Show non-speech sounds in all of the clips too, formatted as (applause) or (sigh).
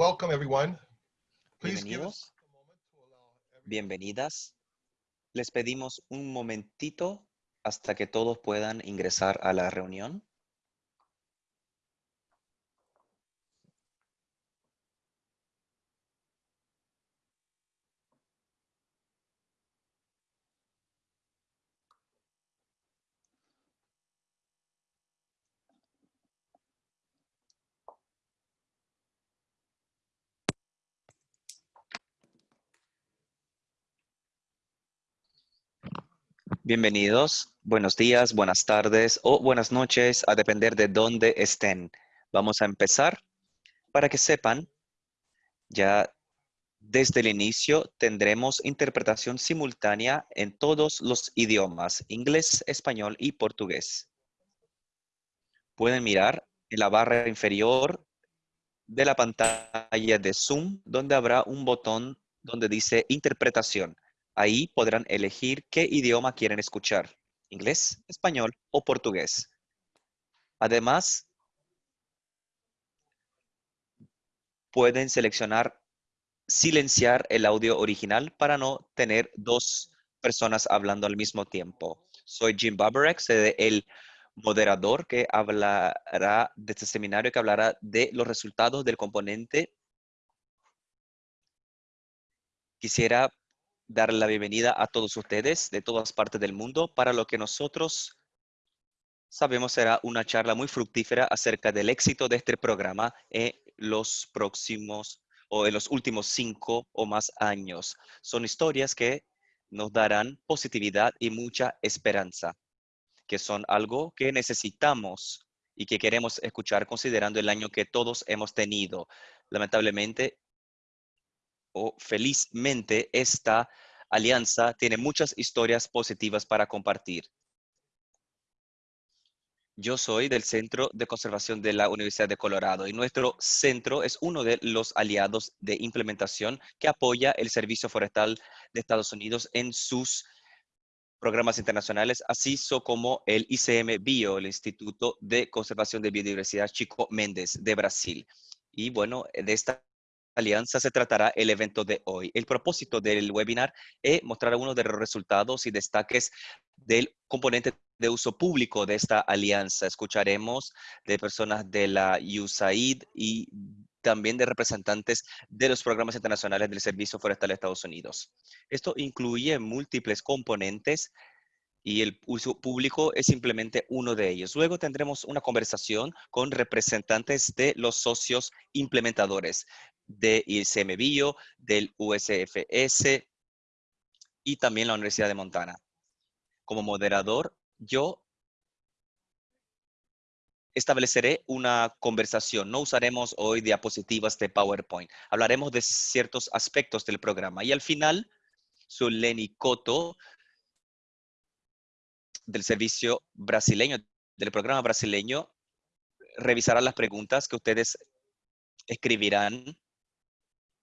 welcome everyone. Please give us Bienvenidos, bienvenidas. Les pedimos un momentito hasta que todos puedan ingresar a la reunión. Bienvenidos, buenos días, buenas tardes o buenas noches, a depender de dónde estén. Vamos a empezar. Para que sepan, ya desde el inicio tendremos interpretación simultánea en todos los idiomas, inglés, español y portugués. Pueden mirar en la barra inferior de la pantalla de Zoom, donde habrá un botón donde dice interpretación. Ahí podrán elegir qué idioma quieren escuchar, inglés, español o portugués. Además, pueden seleccionar silenciar el audio original para no tener dos personas hablando al mismo tiempo. Soy Jim Babarex, el moderador que hablará de este seminario, que hablará de los resultados del componente. Quisiera dar la bienvenida a todos ustedes de todas partes del mundo para lo que nosotros sabemos será una charla muy fructífera acerca del éxito de este programa en los próximos o en los últimos cinco o más años. Son historias que nos darán positividad y mucha esperanza, que son algo que necesitamos y que queremos escuchar considerando el año que todos hemos tenido. Lamentablemente, o felizmente esta alianza tiene muchas historias positivas para compartir. Yo soy del Centro de Conservación de la Universidad de Colorado y nuestro centro es uno de los aliados de implementación que apoya el Servicio Forestal de Estados Unidos en sus programas internacionales, así como el ICM Bio, el Instituto de Conservación de Biodiversidad Chico Méndez de Brasil. Y bueno, de esta alianza se tratará el evento de hoy. El propósito del webinar es mostrar algunos de los resultados y destaques del componente de uso público de esta alianza. Escucharemos de personas de la USAID y también de representantes de los programas internacionales del Servicio Forestal de Estados Unidos. Esto incluye múltiples componentes y el uso público es simplemente uno de ellos. Luego tendremos una conversación con representantes de los socios implementadores de ICM Bio, del USFS y también la Universidad de Montana. Como moderador, yo estableceré una conversación. No usaremos hoy diapositivas de PowerPoint. Hablaremos de ciertos aspectos del programa. Y al final, Lenny Coto, del servicio brasileño, del programa brasileño, revisará las preguntas que ustedes escribirán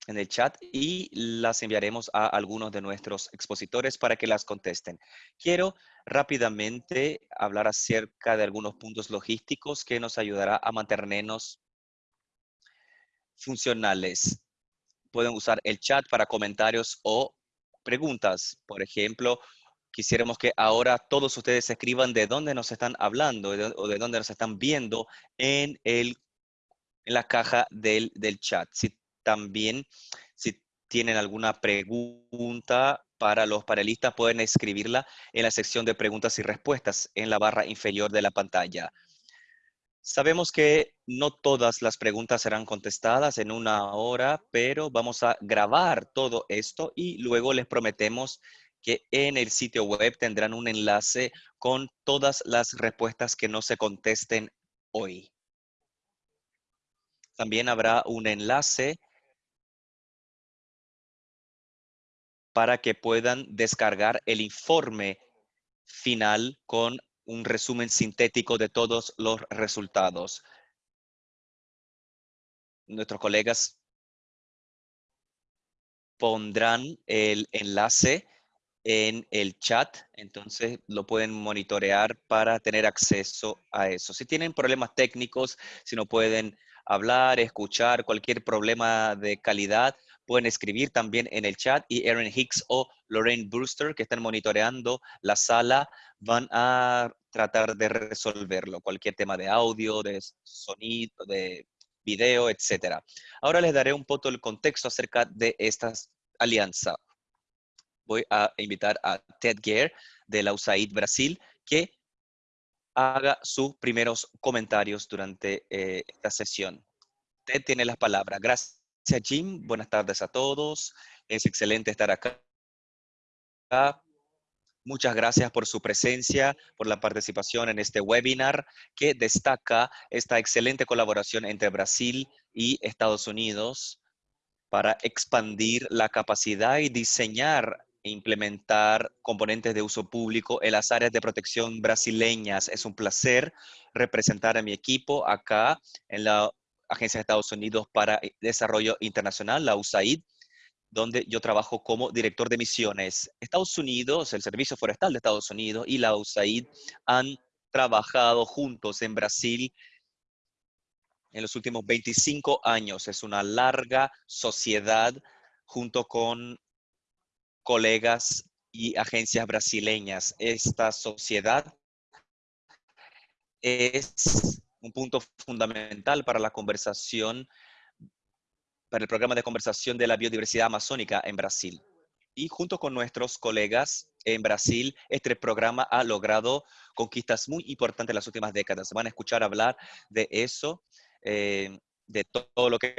en el chat y las enviaremos a algunos de nuestros expositores para que las contesten. Quiero rápidamente hablar acerca de algunos puntos logísticos que nos ayudará a mantenernos funcionales. Pueden usar el chat para comentarios o preguntas. Por ejemplo, quisiéramos que ahora todos ustedes escriban de dónde nos están hablando o de dónde nos están viendo en, el, en la caja del, del chat. Si también, si tienen alguna pregunta para los panelistas, pueden escribirla en la sección de preguntas y respuestas en la barra inferior de la pantalla. Sabemos que no todas las preguntas serán contestadas en una hora, pero vamos a grabar todo esto y luego les prometemos que en el sitio web tendrán un enlace con todas las respuestas que no se contesten hoy. También habrá un enlace para que puedan descargar el informe final con un resumen sintético de todos los resultados. Nuestros colegas pondrán el enlace en el chat, entonces lo pueden monitorear para tener acceso a eso. Si tienen problemas técnicos, si no pueden hablar, escuchar cualquier problema de calidad, pueden escribir también en el chat y Aaron Hicks o Lorraine Brewster, que están monitoreando la sala, van a tratar de resolverlo. Cualquier tema de audio, de sonido, de video, etcétera. Ahora les daré un poco el contexto acerca de esta alianza. Voy a invitar a Ted Gare de la USAID Brasil que haga sus primeros comentarios durante eh, esta sesión. Ted tiene las palabras. Gracias, Jim. Buenas tardes a todos. Es excelente estar acá. Muchas gracias por su presencia, por la participación en este webinar que destaca esta excelente colaboración entre Brasil y Estados Unidos para expandir la capacidad y diseñar e implementar componentes de uso público en las áreas de protección brasileñas. Es un placer representar a mi equipo acá en la Agencia de Estados Unidos para Desarrollo Internacional, la USAID, donde yo trabajo como director de misiones. Estados Unidos, el Servicio Forestal de Estados Unidos y la USAID han trabajado juntos en Brasil en los últimos 25 años. Es una larga sociedad junto con colegas y agencias brasileñas. Esta sociedad es un punto fundamental para la conversación para el programa de conversación de la biodiversidad amazónica en Brasil. Y junto con nuestros colegas en Brasil, este programa ha logrado conquistas muy importantes en las últimas décadas. Van a escuchar hablar de eso, eh, de todo lo que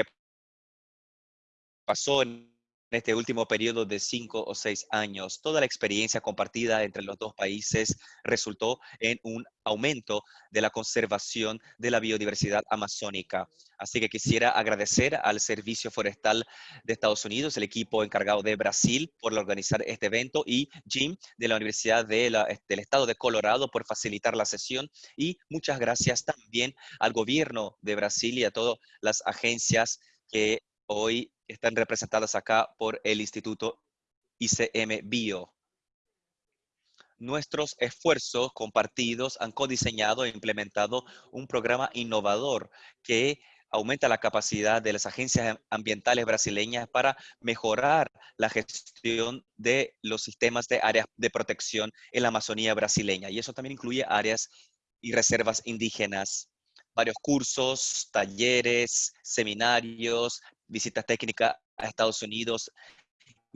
pasó en en este último periodo de cinco o seis años. Toda la experiencia compartida entre los dos países resultó en un aumento de la conservación de la biodiversidad amazónica. Así que quisiera agradecer al Servicio Forestal de Estados Unidos, el equipo encargado de Brasil por organizar este evento y Jim de la Universidad de del Estado de Colorado por facilitar la sesión y muchas gracias también al gobierno de Brasil y a todas las agencias que hoy están representadas acá por el Instituto ICM Bio. Nuestros esfuerzos compartidos han codiseñado e implementado un programa innovador que aumenta la capacidad de las agencias ambientales brasileñas para mejorar la gestión de los sistemas de áreas de protección en la Amazonía brasileña. Y eso también incluye áreas y reservas indígenas varios cursos, talleres, seminarios, visitas técnicas a Estados Unidos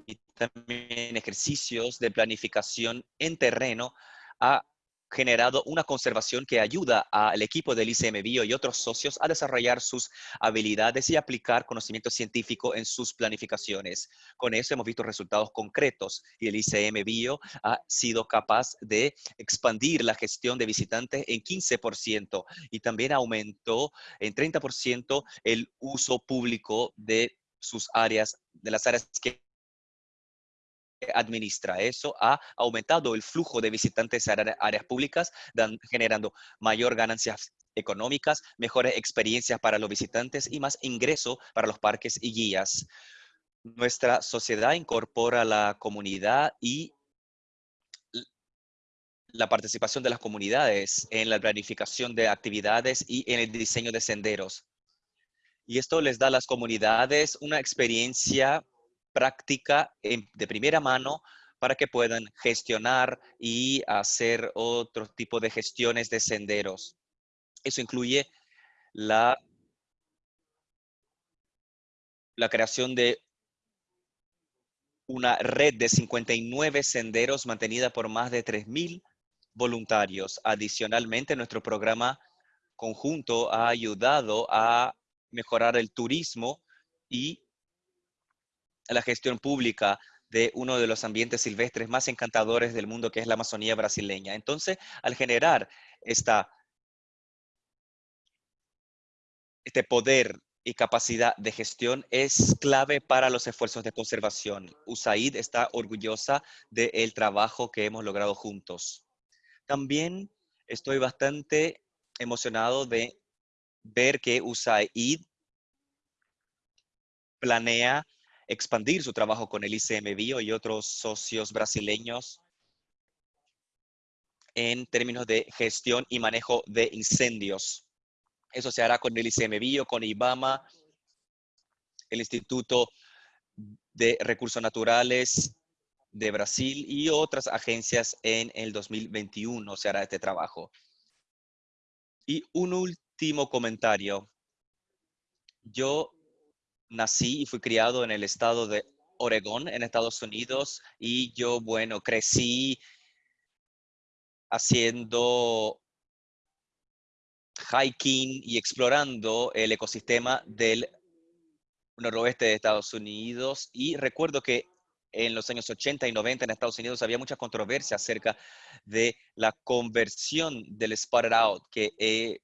y también ejercicios de planificación en terreno ha generado una conservación que ayuda al equipo del ICM Bio y otros socios a desarrollar sus habilidades y aplicar conocimiento científico en sus planificaciones. Con eso hemos visto resultados concretos y el ICM Bio ha sido capaz de expandir la gestión de visitantes en 15% y también aumentó en 30% el uso público de sus áreas, de las áreas que administra. Eso ha aumentado el flujo de visitantes a áreas públicas, generando mayor ganancias económicas, mejores experiencias para los visitantes y más ingreso para los parques y guías. Nuestra sociedad incorpora la comunidad y la participación de las comunidades en la planificación de actividades y en el diseño de senderos. Y esto les da a las comunidades una experiencia práctica de primera mano para que puedan gestionar y hacer otro tipo de gestiones de senderos. Eso incluye la, la creación de una red de 59 senderos mantenida por más de 3.000 voluntarios. Adicionalmente, nuestro programa conjunto ha ayudado a mejorar el turismo y la gestión pública de uno de los ambientes silvestres más encantadores del mundo, que es la Amazonía brasileña. Entonces, al generar esta, este poder y capacidad de gestión es clave para los esfuerzos de conservación. USAID está orgullosa del trabajo que hemos logrado juntos. También estoy bastante emocionado de ver que USAID planea expandir su trabajo con el ICM Bio y otros socios brasileños en términos de gestión y manejo de incendios. Eso se hará con el ICMBio, con IBAMA, el Instituto de Recursos Naturales de Brasil y otras agencias en el 2021 se hará este trabajo. Y un último comentario. Yo nací y fui criado en el estado de Oregón, en Estados Unidos, y yo, bueno, crecí haciendo hiking y explorando el ecosistema del noroeste de Estados Unidos y recuerdo que en los años 80 y 90 en Estados Unidos había mucha controversia acerca de la conversión del spotted out, que eh,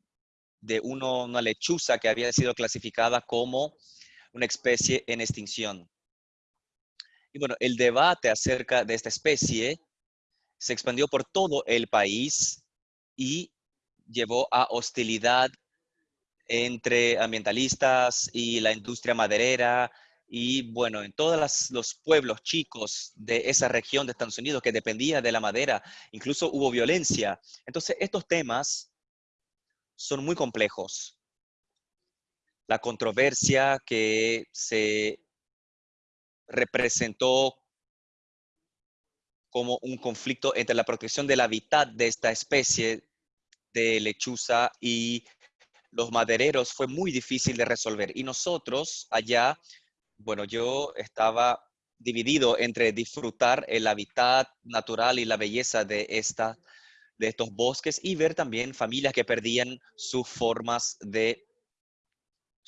de uno, una lechuza que había sido clasificada como una especie en extinción. Y bueno, el debate acerca de esta especie se expandió por todo el país y llevó a hostilidad entre ambientalistas y la industria maderera y bueno, en todos los pueblos chicos de esa región de Estados Unidos que dependía de la madera, incluso hubo violencia. Entonces, estos temas son muy complejos. La controversia que se representó como un conflicto entre la protección del hábitat de esta especie de lechuza y los madereros fue muy difícil de resolver. Y nosotros allá, bueno, yo estaba dividido entre disfrutar el hábitat natural y la belleza de, esta, de estos bosques y ver también familias que perdían sus formas de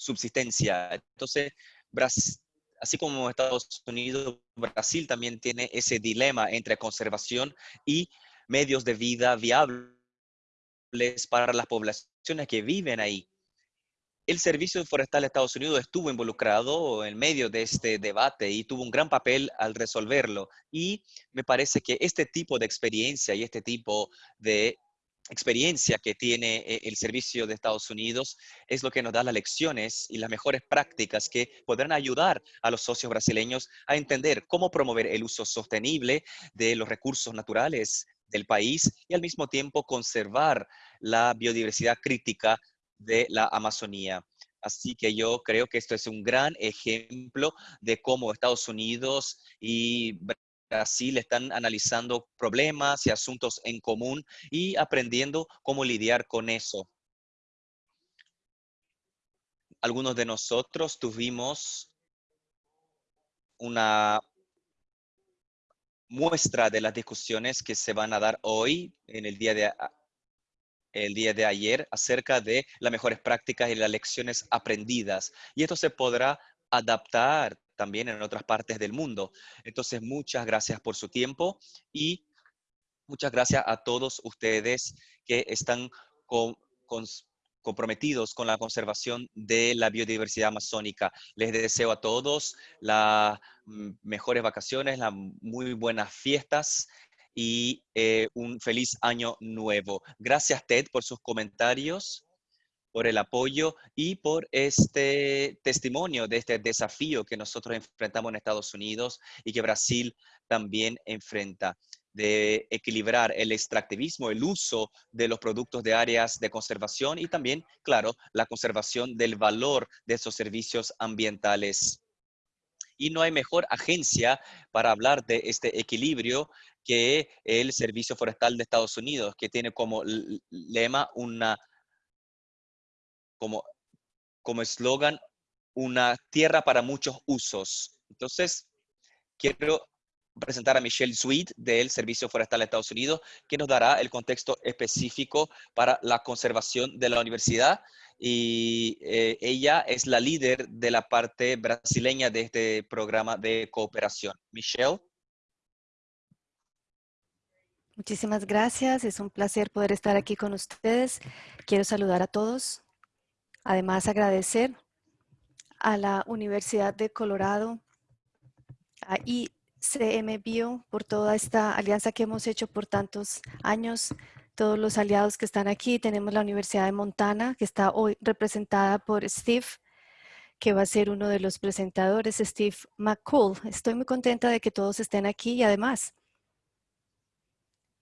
subsistencia. Entonces, así como Estados Unidos, Brasil también tiene ese dilema entre conservación y medios de vida viables para las poblaciones que viven ahí. El Servicio Forestal de Estados Unidos estuvo involucrado en medio de este debate y tuvo un gran papel al resolverlo. Y me parece que este tipo de experiencia y este tipo de experiencia que tiene eh, el servicio de Estados Unidos es lo que nos da las lecciones y las mejores prácticas que podrán ayudar a los socios brasileños a entender cómo promover el uso sostenible de los recursos naturales del país y al mismo tiempo conservar la biodiversidad crítica de la Amazonía. Así que yo creo que esto es un gran ejemplo de cómo Estados Unidos y Brasil están analizando problemas y asuntos en común y aprendiendo cómo lidiar con eso. Algunos de nosotros tuvimos una muestra de las discusiones que se van a dar hoy, en el día de, el día de ayer, acerca de las mejores prácticas y las lecciones aprendidas. Y esto se podrá adaptar también en otras partes del mundo. Entonces, muchas gracias por su tiempo y muchas gracias a todos ustedes que están con, con comprometidos con la conservación de la biodiversidad amazónica. Les deseo a todos las mejores vacaciones, las muy buenas fiestas y eh, un feliz año nuevo. Gracias, Ted, por sus comentarios, por el apoyo y por este testimonio de este desafío que nosotros enfrentamos en Estados Unidos y que Brasil también enfrenta de equilibrar el extractivismo, el uso de los productos de áreas de conservación y también, claro, la conservación del valor de esos servicios ambientales. Y no hay mejor agencia para hablar de este equilibrio que el Servicio Forestal de Estados Unidos, que tiene como lema una, como, como eslogan, una tierra para muchos usos. Entonces, quiero presentar a Michelle Sweet del Servicio Forestal de Estados Unidos, que nos dará el contexto específico para la conservación de la universidad. Y eh, ella es la líder de la parte brasileña de este programa de cooperación. Michelle. Muchísimas gracias. Es un placer poder estar aquí con ustedes. Quiero saludar a todos. Además, agradecer a la Universidad de Colorado, a CM Bio por toda esta alianza que hemos hecho por tantos años, todos los aliados que están aquí. Tenemos la Universidad de Montana, que está hoy representada por Steve, que va a ser uno de los presentadores, Steve McCool. Estoy muy contenta de que todos estén aquí y además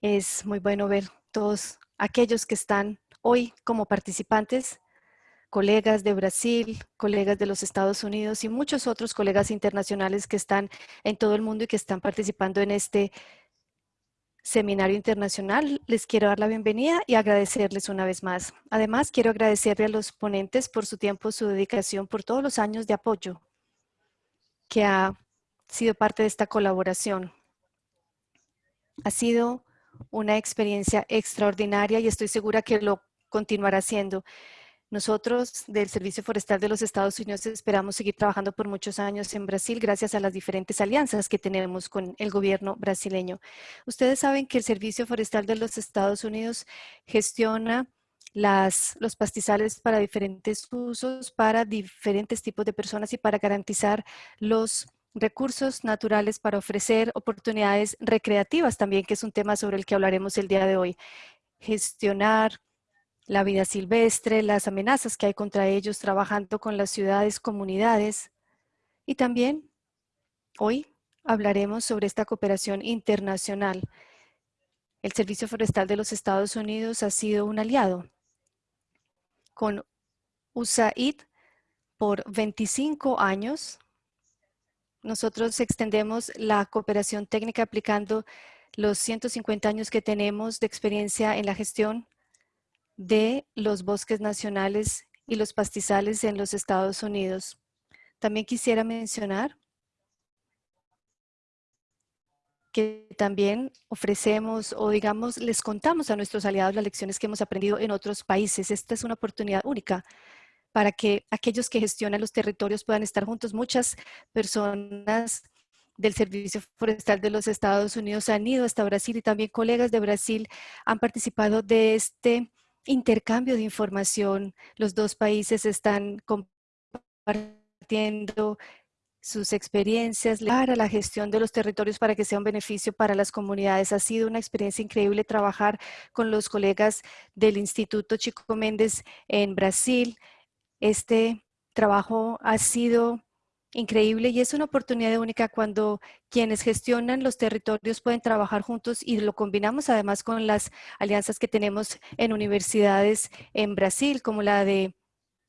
es muy bueno ver todos aquellos que están hoy como participantes colegas de Brasil, colegas de los Estados Unidos y muchos otros colegas internacionales que están en todo el mundo y que están participando en este seminario internacional. Les quiero dar la bienvenida y agradecerles una vez más. Además, quiero agradecerle a los ponentes por su tiempo, su dedicación, por todos los años de apoyo que ha sido parte de esta colaboración. Ha sido una experiencia extraordinaria y estoy segura que lo continuará siendo. Nosotros del Servicio Forestal de los Estados Unidos esperamos seguir trabajando por muchos años en Brasil gracias a las diferentes alianzas que tenemos con el gobierno brasileño. Ustedes saben que el Servicio Forestal de los Estados Unidos gestiona los pastizales para diferentes usos, para diferentes tipos de personas y para garantizar los recursos naturales para ofrecer oportunidades recreativas también, que es un tema sobre el que hablaremos el día de hoy. Gestionar la vida silvestre, las amenazas que hay contra ellos, trabajando con las ciudades, comunidades. Y también hoy hablaremos sobre esta cooperación internacional. El Servicio Forestal de los Estados Unidos ha sido un aliado con USAID por 25 años. Nosotros extendemos la cooperación técnica aplicando los 150 años que tenemos de experiencia en la gestión de los bosques nacionales y los pastizales en los Estados Unidos. También quisiera mencionar que también ofrecemos o digamos les contamos a nuestros aliados las lecciones que hemos aprendido en otros países. Esta es una oportunidad única para que aquellos que gestionan los territorios puedan estar juntos. Muchas personas del Servicio Forestal de los Estados Unidos han ido hasta Brasil y también colegas de Brasil han participado de este intercambio de información. Los dos países están compartiendo sus experiencias para la gestión de los territorios para que sea un beneficio para las comunidades. Ha sido una experiencia increíble trabajar con los colegas del Instituto Chico Méndez en Brasil. Este trabajo ha sido increíble y es una oportunidad única cuando quienes gestionan los territorios pueden trabajar juntos y lo combinamos además con las alianzas que tenemos en universidades en Brasil, como la de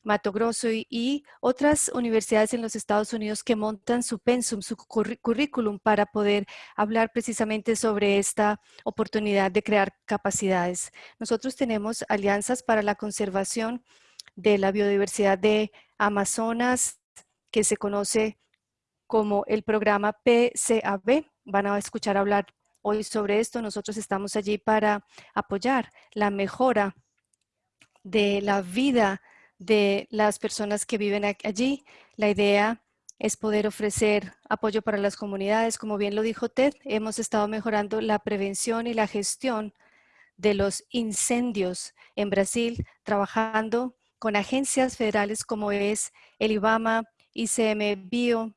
Mato Grosso y, otras universidades en los Estados Unidos que montan su pensum, su currículum para poder hablar precisamente sobre esta oportunidad de crear capacidades. Nosotros tenemos alianzas para la conservación de la biodiversidad de Amazonas, que se conoce como el programa PCAB. Van a escuchar hablar hoy sobre esto. Nosotros estamos allí para apoyar la mejora de la vida de las personas que viven allí. La idea es poder ofrecer apoyo para las comunidades. Como bien lo dijo Ted, hemos estado mejorando la prevención y la gestión de los incendios en Brasil, trabajando con agencias federales como es el IBAMA, ICM Bio,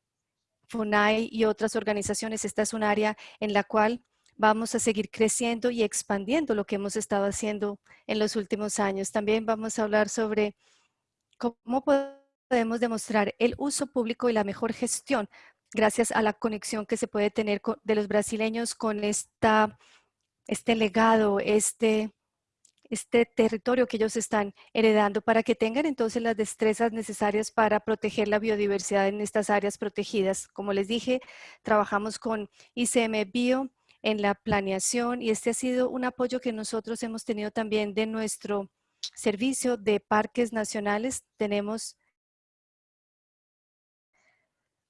FUNAI y otras organizaciones. Esta es un área en la cual vamos a seguir creciendo y expandiendo lo que hemos estado haciendo en los últimos años. También vamos a hablar sobre cómo podemos demostrar el uso público y la mejor gestión gracias a la conexión que se puede tener de los brasileños con esta, este legado, este este territorio que ellos están heredando para que tengan entonces las destrezas necesarias para proteger la biodiversidad en estas áreas protegidas. Como les dije, trabajamos con ICM Bio en la planeación y este ha sido un apoyo que nosotros hemos tenido también de nuestro servicio de parques nacionales. Tenemos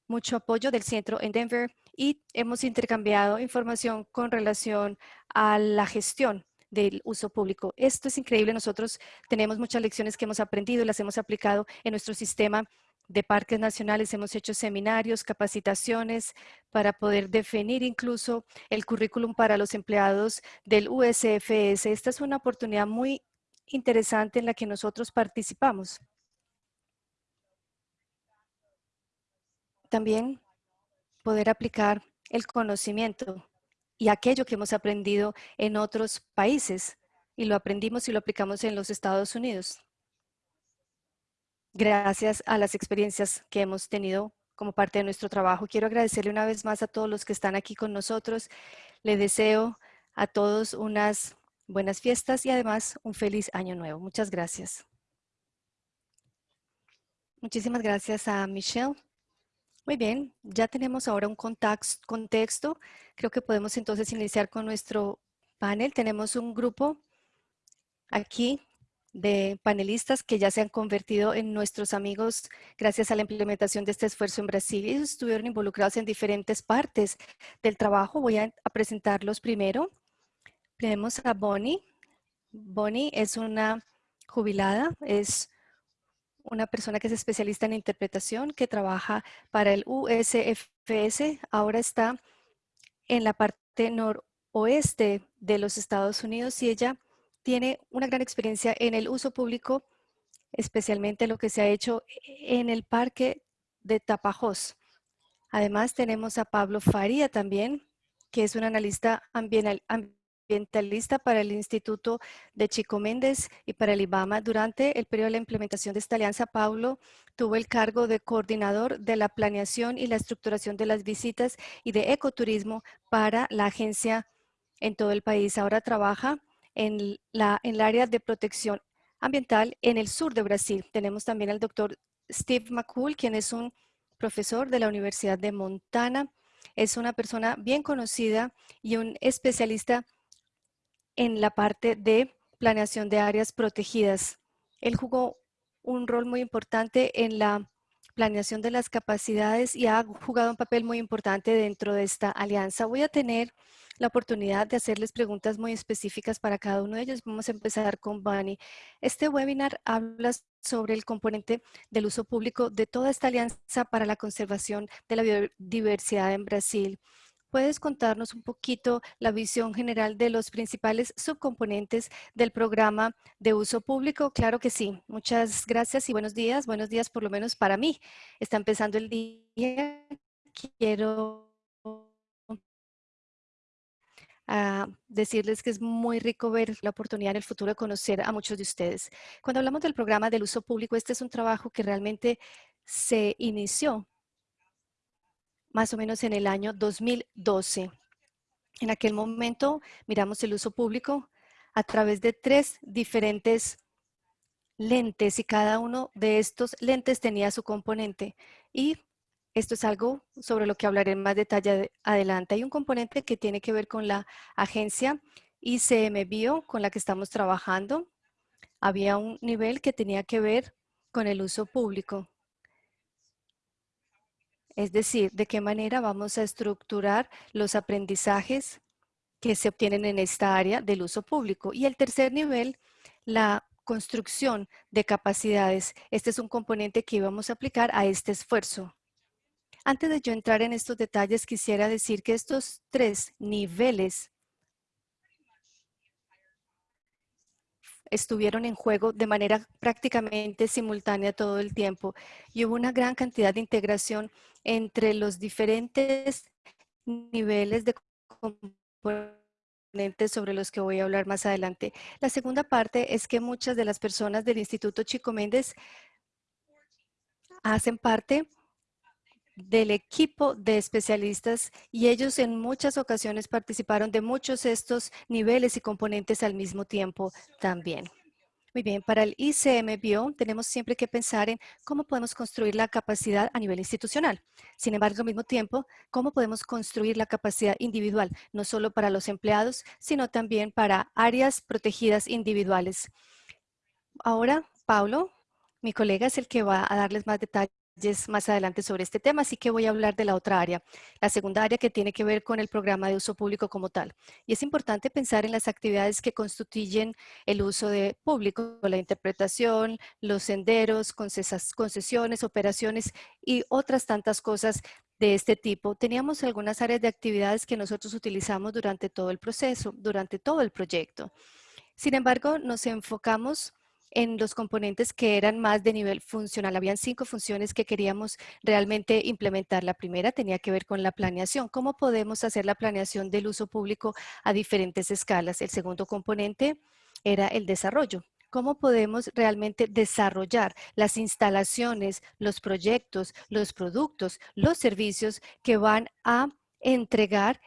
mucho apoyo del centro en Denver y hemos intercambiado información con relación a la gestión del uso público. Esto es increíble. Nosotros tenemos muchas lecciones que hemos aprendido y las hemos aplicado en nuestro sistema de parques nacionales. Hemos hecho seminarios, capacitaciones para poder definir incluso el currículum para los empleados del USFS. Esta es una oportunidad muy interesante en la que nosotros participamos. También poder aplicar el conocimiento y aquello que hemos aprendido en otros países y lo aprendimos y lo aplicamos en los Estados Unidos. Gracias a las experiencias que hemos tenido como parte de nuestro trabajo. Quiero agradecerle una vez más a todos los que están aquí con nosotros. Le deseo a todos unas buenas fiestas y además un feliz año nuevo. Muchas gracias. Muchísimas gracias a Michelle. Muy bien, ya tenemos ahora un contexto. Creo que podemos entonces iniciar con nuestro panel. Tenemos un grupo aquí de panelistas que ya se han convertido en nuestros amigos gracias a la implementación de este esfuerzo en Brasil. Ellos estuvieron involucrados en diferentes partes del trabajo. Voy a, a presentarlos primero. Tenemos a Bonnie. Bonnie es una jubilada, es una persona que es especialista en interpretación, que trabaja para el USFS. Ahora está en la parte noroeste de los Estados Unidos y ella tiene una gran experiencia en el uso público, especialmente lo que se ha hecho en el parque de Tapajós. Además tenemos a Pablo Faría también, que es un analista ambiental, ambientalista para el Instituto de Chico Méndez y para el IBAMA. Durante el periodo de la implementación de esta alianza, Paulo tuvo el cargo de coordinador de la planeación y la estructuración de las visitas y de ecoturismo para la agencia en todo el país. Ahora trabaja en, la, en el área de protección ambiental en el sur de Brasil. Tenemos también al doctor Steve McCool, quien es un profesor de la Universidad de Montana. Es una persona bien conocida y un especialista en la parte de planeación de áreas protegidas. Él jugó un rol muy importante en la planeación de las capacidades y ha jugado un papel muy importante dentro de esta alianza. Voy a tener la oportunidad de hacerles preguntas muy específicas para cada uno de ellos. Vamos a empezar con Bunny. Este webinar habla sobre el componente del uso público de toda esta alianza para la conservación de la biodiversidad en Brasil. ¿Puedes contarnos un poquito la visión general de los principales subcomponentes del programa de uso público? Claro que sí. Muchas gracias y buenos días. Buenos días por lo menos para mí. Está empezando el día. Quiero a decirles que es muy rico ver la oportunidad en el futuro de conocer a muchos de ustedes. Cuando hablamos del programa del uso público, este es un trabajo que realmente se inició más o menos en el año 2012. En aquel momento miramos el uso público a través de tres diferentes lentes y cada uno de estos lentes tenía su componente. Y esto es algo sobre lo que hablaré en más detalle adelante. Hay un componente que tiene que ver con la agencia ICM Bio con la que estamos trabajando. Había un nivel que tenía que ver con el uso público. Es decir, de qué manera vamos a estructurar los aprendizajes que se obtienen en esta área del uso público. Y el tercer nivel, la construcción de capacidades. Este es un componente que íbamos a aplicar a este esfuerzo. Antes de yo entrar en estos detalles, quisiera decir que estos tres niveles estuvieron en juego de manera prácticamente simultánea todo el tiempo y hubo una gran cantidad de integración entre los diferentes niveles de componentes sobre los que voy a hablar más adelante. La segunda parte es que muchas de las personas del Instituto Chico Méndez hacen parte del equipo de especialistas y ellos en muchas ocasiones participaron de muchos estos niveles y componentes al mismo tiempo también. Muy bien, para el ICM Bio tenemos siempre que pensar en cómo podemos construir la capacidad a nivel institucional. Sin embargo, al mismo tiempo, cómo podemos construir la capacidad individual, no solo para los empleados, sino también para áreas protegidas individuales. Ahora, Paulo, mi colega, es el que va a darles más detalles más adelante sobre este tema, así que voy a hablar de la otra área, la segunda área que tiene que ver con el programa de uso público como tal. Y es importante pensar en las actividades que constituyen el uso de público, la interpretación, los senderos, concesiones, operaciones y otras tantas cosas de este tipo. Teníamos algunas áreas de actividades que nosotros utilizamos durante todo el proceso, durante todo el proyecto. Sin embargo, nos enfocamos en los componentes que eran más de nivel funcional. Habían cinco funciones que queríamos realmente implementar. La primera tenía que ver con la planeación. ¿Cómo podemos hacer la planeación del uso público a diferentes escalas? El segundo componente era el desarrollo. ¿Cómo podemos realmente desarrollar las instalaciones, los proyectos, los productos, los servicios que van a entregar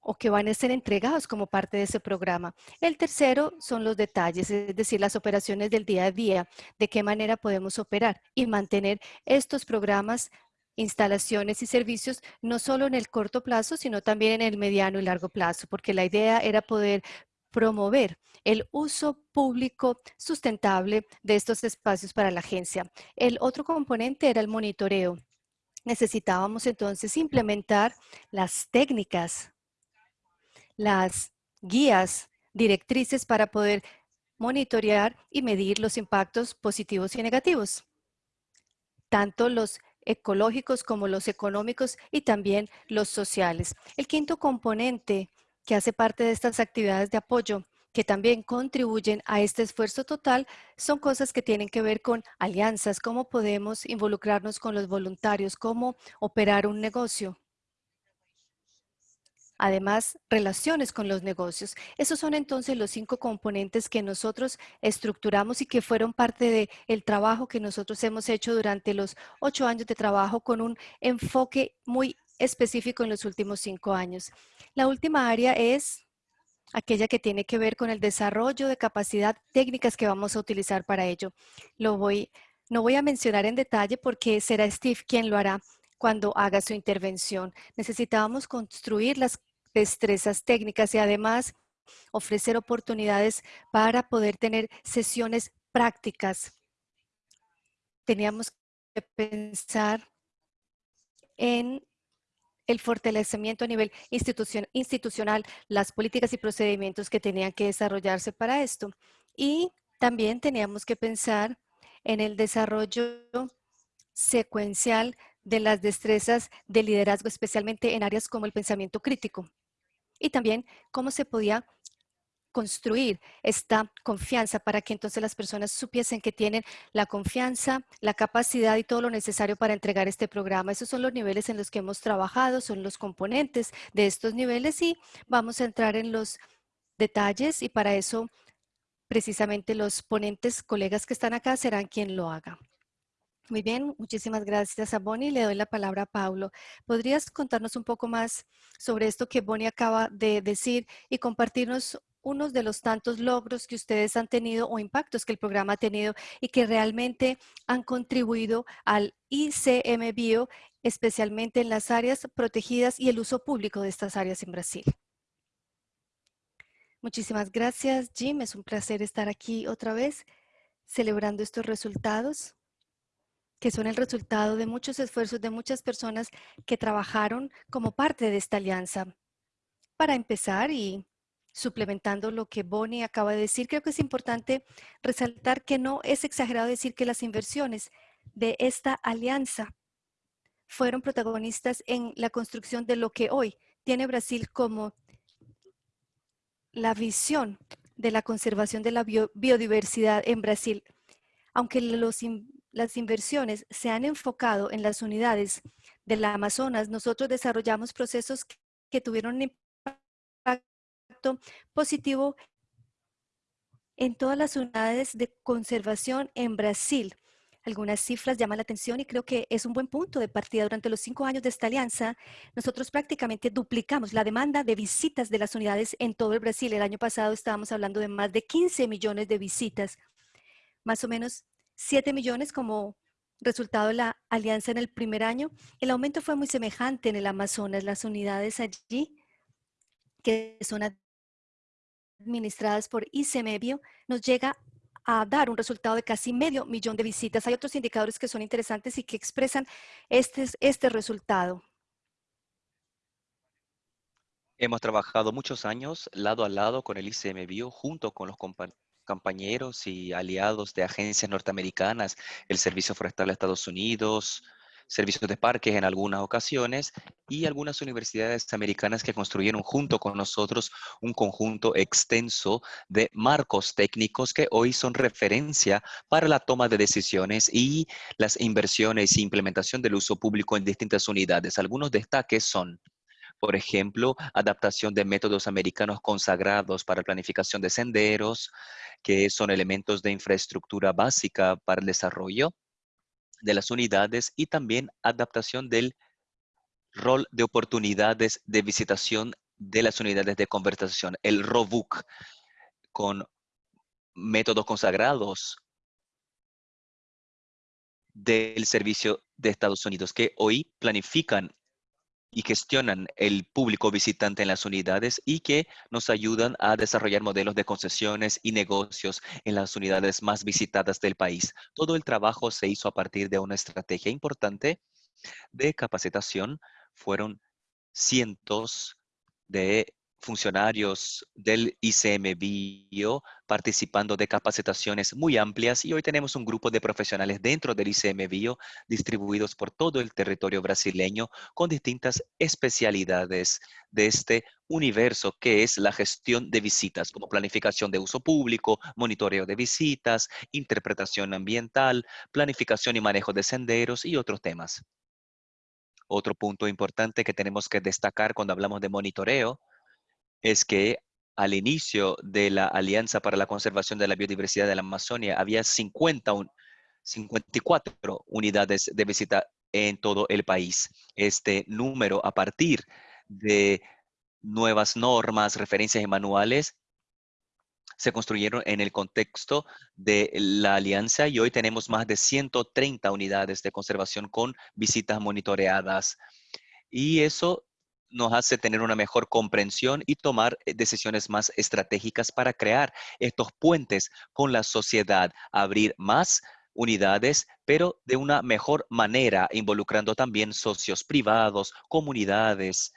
o que van a ser entregados como parte de ese programa. El tercero son los detalles, es decir, las operaciones del día a día, de qué manera podemos operar y mantener estos programas, instalaciones y servicios, no solo en el corto plazo, sino también en el mediano y largo plazo, porque la idea era poder promover el uso público sustentable de estos espacios para la agencia. El otro componente era el monitoreo. Necesitábamos entonces implementar las técnicas las guías directrices para poder monitorear y medir los impactos positivos y negativos, tanto los ecológicos como los económicos y también los sociales. El quinto componente que hace parte de estas actividades de apoyo que también contribuyen a este esfuerzo total son cosas que tienen que ver con alianzas, cómo podemos involucrarnos con los voluntarios, cómo operar un negocio. Además, relaciones con los negocios. Esos son entonces los cinco componentes que nosotros estructuramos y que fueron parte del trabajo que nosotros hemos hecho durante los ocho años de trabajo con un enfoque muy específico en los últimos cinco años. La última área es aquella que tiene que ver con el desarrollo de capacidad técnicas que vamos a utilizar para ello. Lo voy, no voy a mencionar en detalle porque será Steve quien lo hará cuando haga su intervención. Necesitábamos construir las destrezas técnicas y además ofrecer oportunidades para poder tener sesiones prácticas. Teníamos que pensar en el fortalecimiento a nivel institucional, las políticas y procedimientos que tenían que desarrollarse para esto. Y también teníamos que pensar en el desarrollo secuencial de las destrezas de liderazgo, especialmente en áreas como el pensamiento crítico y también cómo se podía construir esta confianza para que entonces las personas supiesen que tienen la confianza, la capacidad y todo lo necesario para entregar este programa. Esos son los niveles en los que hemos trabajado, son los componentes de estos niveles y vamos a entrar en los detalles y para eso precisamente los ponentes, colegas que están acá, serán quien lo haga. Muy bien, muchísimas gracias a Bonnie. Le doy la palabra a Paulo. ¿Podrías contarnos un poco más sobre esto que Bonnie acaba de decir y compartirnos unos de los tantos logros que ustedes han tenido o impactos que el programa ha tenido y que realmente han contribuido al ICM Bio, especialmente en las áreas protegidas y el uso público de estas áreas en Brasil? Muchísimas gracias, Jim. Es un placer estar aquí otra vez celebrando estos resultados que son el resultado de muchos esfuerzos de muchas personas que trabajaron como parte de esta alianza. Para empezar y suplementando lo que Bonnie acaba de decir, creo que es importante resaltar que no es exagerado decir que las inversiones de esta alianza fueron protagonistas en la construcción de lo que hoy tiene Brasil como la visión de la conservación de la biodiversidad en Brasil. Aunque los, las inversiones se han enfocado en las unidades de la Amazonas, nosotros desarrollamos procesos que, tuvieron un impacto positivo en todas las unidades de conservación en Brasil. Algunas cifras llaman la atención y creo que es un buen punto de partida. Durante los cinco años de esta alianza, nosotros prácticamente duplicamos la demanda de visitas de las unidades en todo el Brasil. El año pasado estábamos hablando de más de 15 millones de visitas. Más o menos 7 millones como resultado de la alianza en el primer año. El aumento fue muy semejante en el Amazonas. Las unidades allí que son administradas por ICMBio nos llega a dar un resultado de casi medio millón de visitas. Hay otros indicadores que son interesantes y que expresan este, este resultado. Hemos trabajado muchos años lado a lado con el ICMBio junto con los compañeros compañeros y aliados de agencias norteamericanas, el Servicio Forestal de Estados Unidos, servicios de parques en algunas ocasiones y algunas universidades americanas que construyeron junto con nosotros un conjunto extenso de marcos técnicos que hoy son referencia para la toma de decisiones y las inversiones e implementación del uso público en distintas unidades. Algunos destaques son por ejemplo, adaptación de métodos americanos consagrados para planificación de senderos, que son elementos de infraestructura básica para el desarrollo de las unidades y también adaptación del rol de oportunidades de visitación de las unidades de conversación, el ROBUC, con métodos consagrados del servicio de Estados Unidos que hoy planifican y gestionan el público visitante en las unidades y que nos ayudan a desarrollar modelos de concesiones y negocios en las unidades más visitadas del país. Todo el trabajo se hizo a partir de una estrategia importante de capacitación. Fueron cientos de funcionarios del ICM Bio participando de capacitaciones muy amplias y hoy tenemos un grupo de profesionales dentro del ICM Bio distribuidos por todo el territorio brasileño con distintas especialidades de este universo que es la gestión de visitas como planificación de uso público, monitoreo de visitas, interpretación ambiental, planificación y manejo de senderos y otros temas. Otro punto importante que tenemos que destacar cuando hablamos de monitoreo es que al inicio de la Alianza para la Conservación de la Biodiversidad de la Amazonia había 50 54 unidades de visita en todo el país. Este número, a partir de nuevas normas, referencias y manuales, se construyeron en el contexto de la alianza y hoy tenemos más de 130 unidades de conservación con visitas monitoreadas. Y eso nos hace tener una mejor comprensión y tomar eh, decisiones más estratégicas para crear estos puentes con la sociedad, abrir más unidades, pero de una mejor manera, involucrando también socios privados, comunidades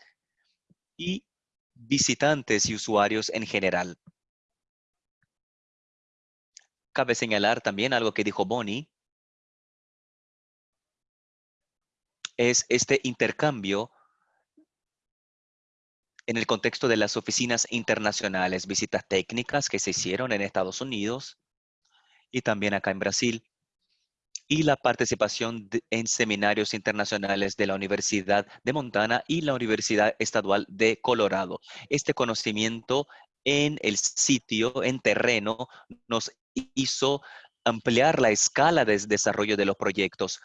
y visitantes y usuarios en general. Cabe señalar también algo que dijo Bonnie, es este intercambio en el contexto de las oficinas internacionales, visitas técnicas que se hicieron en Estados Unidos y también acá en Brasil, y la participación en seminarios internacionales de la Universidad de Montana y la Universidad Estadual de Colorado. Este conocimiento en el sitio, en terreno, nos hizo ampliar la escala de desarrollo de los proyectos,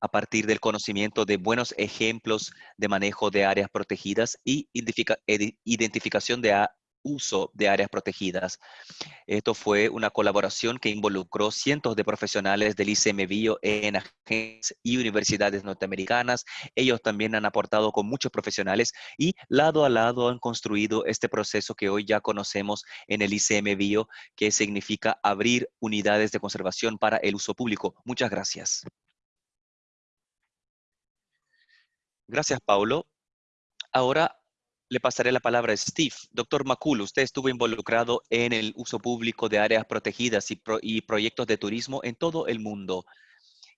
a partir del conocimiento de buenos ejemplos de manejo de áreas protegidas y identificación de uso de áreas protegidas. Esto fue una colaboración que involucró cientos de profesionales del ICM Bio en agencias y universidades norteamericanas. Ellos también han aportado con muchos profesionales y lado a lado han construido este proceso que hoy ya conocemos en el ICM Bio, que significa abrir unidades de conservación para el uso público. Muchas gracias. Gracias, Paulo. Ahora le pasaré la palabra a Steve. Doctor Macul, usted estuvo involucrado en el uso público de áreas protegidas y, y, proyectos de turismo en todo el mundo.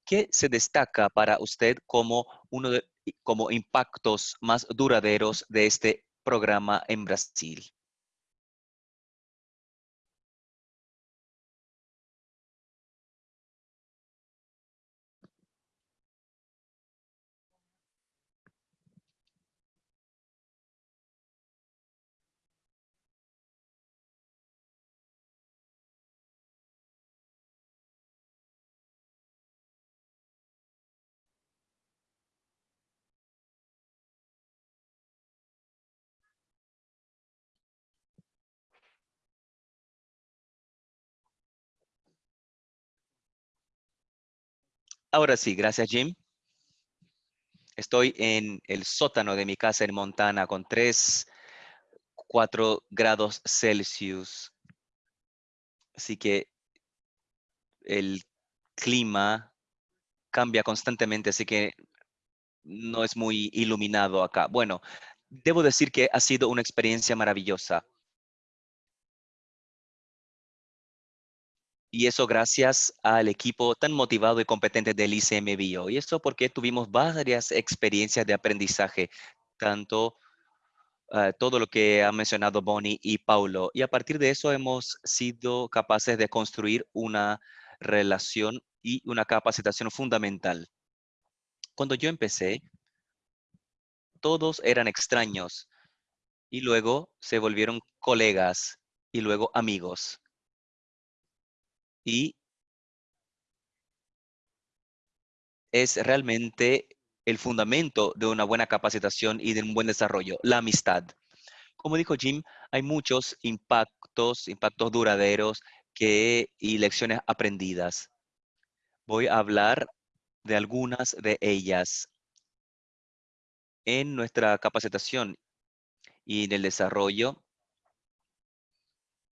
¿Qué se destaca para usted como uno de como impactos más duraderos de este programa en Brasil? Ahora sí, gracias Jim. Estoy en el sótano de mi casa en Montana con 3, 4 grados Celsius. Así que el clima cambia constantemente, así que no es muy iluminado acá. Bueno, debo decir que ha sido una experiencia maravillosa. Y eso gracias al equipo tan motivado y competente del ICM Bio. Y eso porque tuvimos varias experiencias de aprendizaje, tanto ah, todo lo que ha mencionado Bonnie y Paulo. Y a partir de eso hemos sido capaces de construir una relación y una capacitación fundamental. Cuando yo empecé, todos eran extraños y luego se volvieron colegas y luego amigos y es realmente el fundamento de una buena capacitación y de un buen desarrollo, la amistad. Como dijo Jim, hay muchos impactos, impactos duraderos que, y lecciones aprendidas. Voy a hablar de algunas de ellas en nuestra capacitación y en el desarrollo.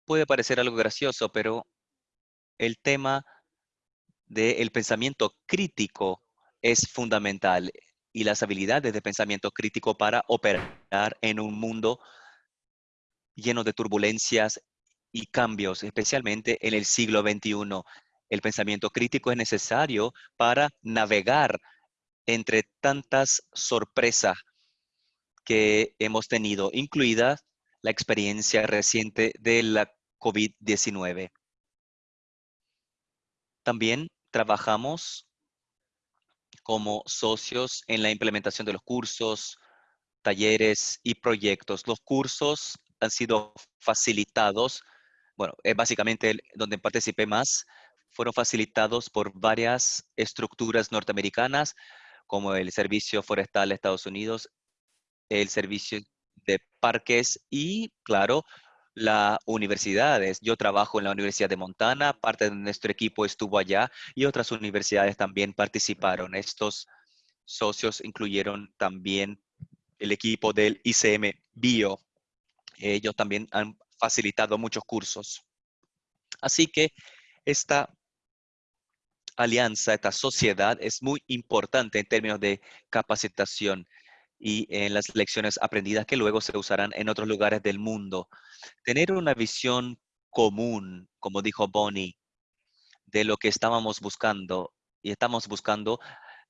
Puede parecer algo gracioso, pero el tema del pensamiento crítico es fundamental y las habilidades de pensamiento crítico para operar en un mundo lleno de turbulencias y cambios, especialmente en el siglo XXI. El pensamiento crítico es necesario para navegar entre tantas sorpresas que hemos tenido, incluida la experiencia reciente de la COVID-19. También trabajamos como socios en la implementación de los cursos, talleres y proyectos. Los cursos han sido facilitados, bueno, es básicamente donde participé más, fueron facilitados por varias estructuras norteamericanas, como el Servicio Forestal de Estados Unidos, el Servicio de Parques y, claro, las universidades. Yo trabajo en la Universidad de Montana, parte de nuestro equipo estuvo allá y otras universidades también participaron. Estos socios incluyeron también el equipo del ICM Bio. Ellos también han facilitado muchos cursos. Así que esta alianza, esta sociedad es muy importante en términos de capacitación y en las lecciones aprendidas que luego se usarán en otros lugares del mundo. Tener una visión común, como dijo Bonnie, de lo que estábamos buscando y estamos buscando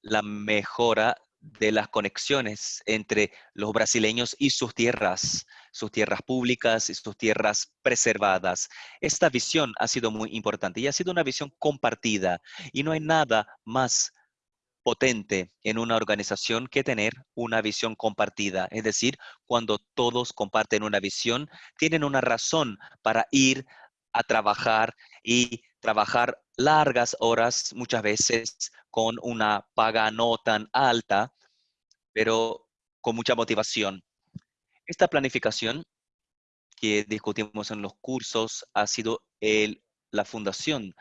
la mejora de las conexiones entre los brasileños y sus tierras, sus tierras públicas y sus tierras preservadas. Esta visión ha sido muy importante y ha sido una visión compartida y no hay nada más potente en una organización que tener una visión compartida. Es decir, cuando todos comparten una visión, tienen una razón para ir a trabajar y trabajar largas horas, muchas veces con una paga no tan alta, pero con mucha motivación. Esta planificación que discutimos en los cursos ha sido el, la fundación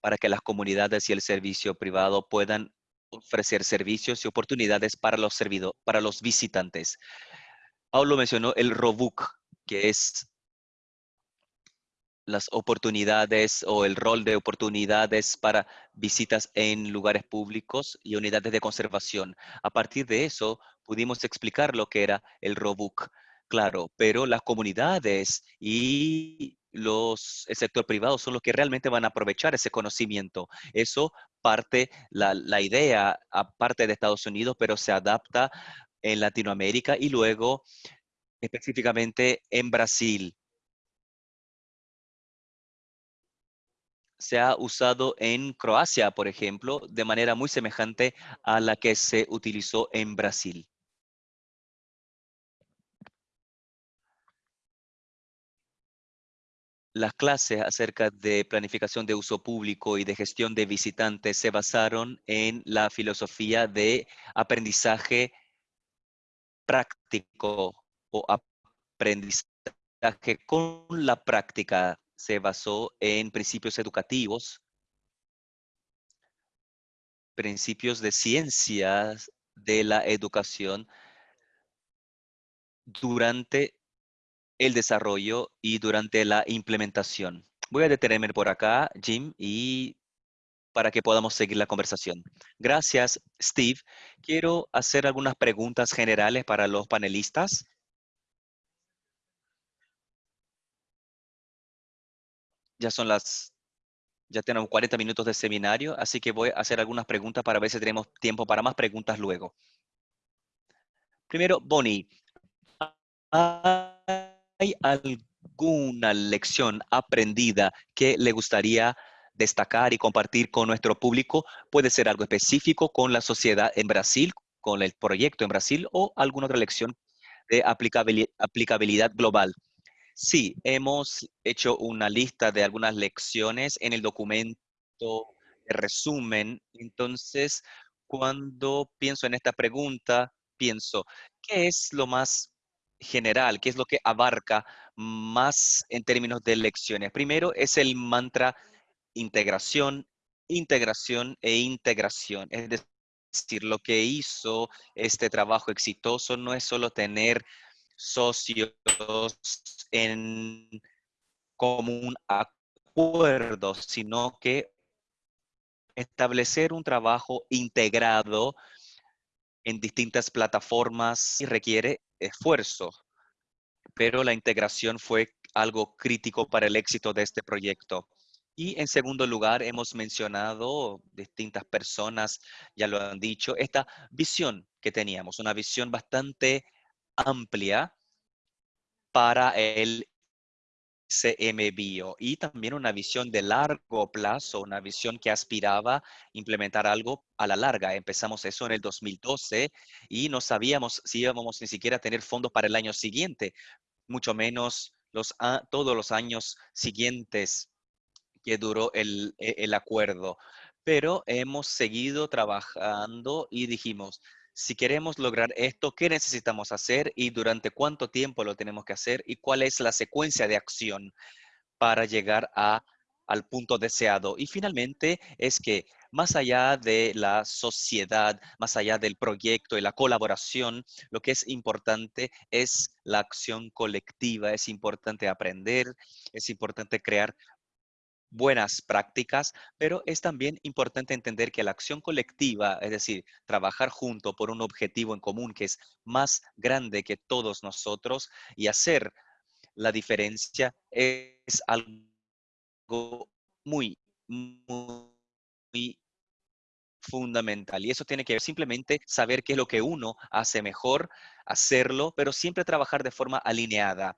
para que las comunidades y el servicio privado puedan ofrecer servicios y oportunidades para los, para los visitantes. Paulo mencionó el ROBUC, que es las oportunidades o el rol de oportunidades para visitas en lugares públicos y unidades de conservación. A partir de eso, pudimos explicar lo que era el ROBUC, claro, pero las comunidades y los, el sector privado son los que realmente van a aprovechar ese conocimiento. Eso parte, la, la idea, aparte de Estados Unidos, pero se adapta en Latinoamérica y luego específicamente en Brasil. se ha usado en Croacia, por ejemplo, de manera muy semejante a la que se utilizó en Brasil. Las clases acerca de planificación de uso público y de gestión de visitantes se basaron en la filosofía de aprendizaje práctico o aprendizaje con la práctica. Se basó en principios educativos, principios de ciencias de la educación durante el desarrollo y durante la implementación. Voy a detenerme por acá, Jim, y para que podamos seguir la conversación. Gracias, Steve. Quiero hacer algunas preguntas generales para los panelistas. Ya son las, ya tenemos 40 minutos de seminario, así que voy a hacer algunas preguntas para ver si tenemos tiempo para más preguntas luego. Primero, Bonnie. ¿Hay alguna lección aprendida que le gustaría destacar y compartir con nuestro público? Puede ser algo específico con la sociedad en Brasil, con el proyecto en Brasil o alguna otra lección de aplicabilidad, global. Sí, hemos hecho una lista de algunas lecciones en el documento de resumen. Entonces, cuando pienso en esta pregunta, pienso, ¿qué es lo más general, que es lo que abarca más en términos de lecciones. Primero es el mantra integración, integración e integración. Es decir, lo que hizo este trabajo exitoso no es solo tener socios en común acuerdo, sino que establecer un trabajo integrado en distintas plataformas requiere esfuerzo, pero la integración fue algo crítico para el éxito de este proyecto. Y en segundo lugar, hemos mencionado, distintas personas ya lo han dicho, esta visión que teníamos, una visión bastante amplia para el CM Bio y también una visión de largo plazo, una visión que aspiraba a implementar algo a la larga. Empezamos eso en el 2012 y no sabíamos si íbamos ni siquiera a tener fondos para el año siguiente, mucho menos los, todos los años siguientes que duró el, e, el acuerdo. Pero hemos seguido trabajando y dijimos, si queremos lograr esto, ¿qué necesitamos hacer y durante cuánto tiempo lo tenemos que hacer y cuál es la secuencia de acción para llegar a, al punto deseado? Y finalmente es que más allá de la sociedad, más allá del proyecto y la colaboración, lo que es importante es la acción colectiva, es importante aprender, es importante crear buenas prácticas, pero es también importante entender que la acción colectiva, es decir, trabajar junto por un objetivo en común que es más grande que todos nosotros y hacer la diferencia es algo muy, muy fundamental. Y eso tiene que ver simplemente saber qué es lo que uno hace mejor, hacerlo, pero siempre trabajar de forma alineada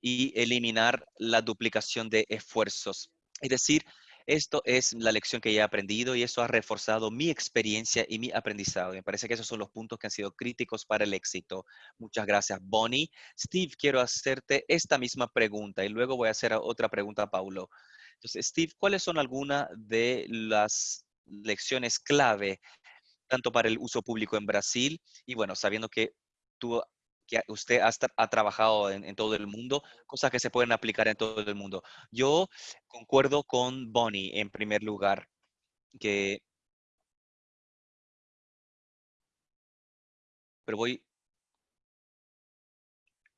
y eliminar la duplicación de esfuerzos. Es decir, esto es la lección que ya he aprendido y eso ha reforzado mi experiencia y mi aprendizaje. Me parece que esos son los puntos que han sido críticos para el éxito. Muchas gracias, Bonnie. Steve, quiero hacerte esta misma pregunta y luego voy a hacer otra pregunta a Paulo. Entonces, Steve, ¿cuáles son algunas de las lecciones clave tanto para el uso público en Brasil y bueno, sabiendo que tú que usted ha, trabajado en, todo el mundo, cosas que se pueden aplicar en todo el mundo. Yo concuerdo con Bonnie en primer lugar, que... Pero voy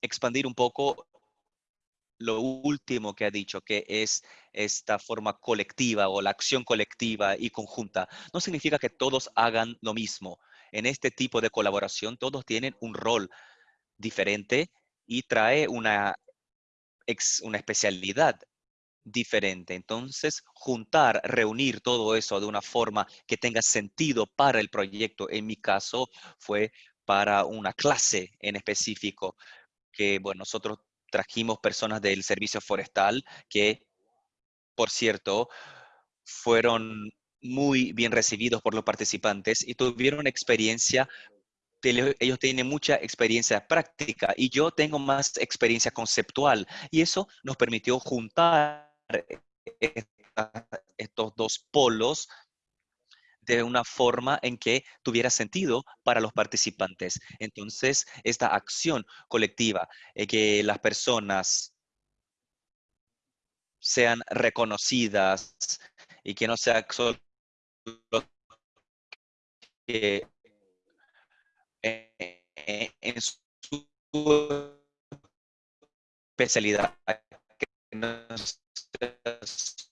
a expandir un poco lo último que ha dicho, que es esta forma colectiva o la acción colectiva y conjunta. No significa que todos hagan lo mismo. En este tipo de colaboración, todos tienen un rol diferente y trae una, una especialidad diferente. Entonces, juntar, reunir todo eso de una forma que tenga sentido para el proyecto, en mi caso, fue para una clase en específico, que, bueno, nosotros trajimos personas del servicio forestal que, por cierto, fueron muy bien recibidos por los participantes y tuvieron experiencia ellos tienen mucha experiencia práctica y yo tengo más experiencia conceptual y eso nos permitió juntar estos dos polos de una forma en que tuviera sentido para los participantes. Entonces, esta acción colectiva, eh, que las personas sean reconocidas y que no sea solo que en su especialidad, que no es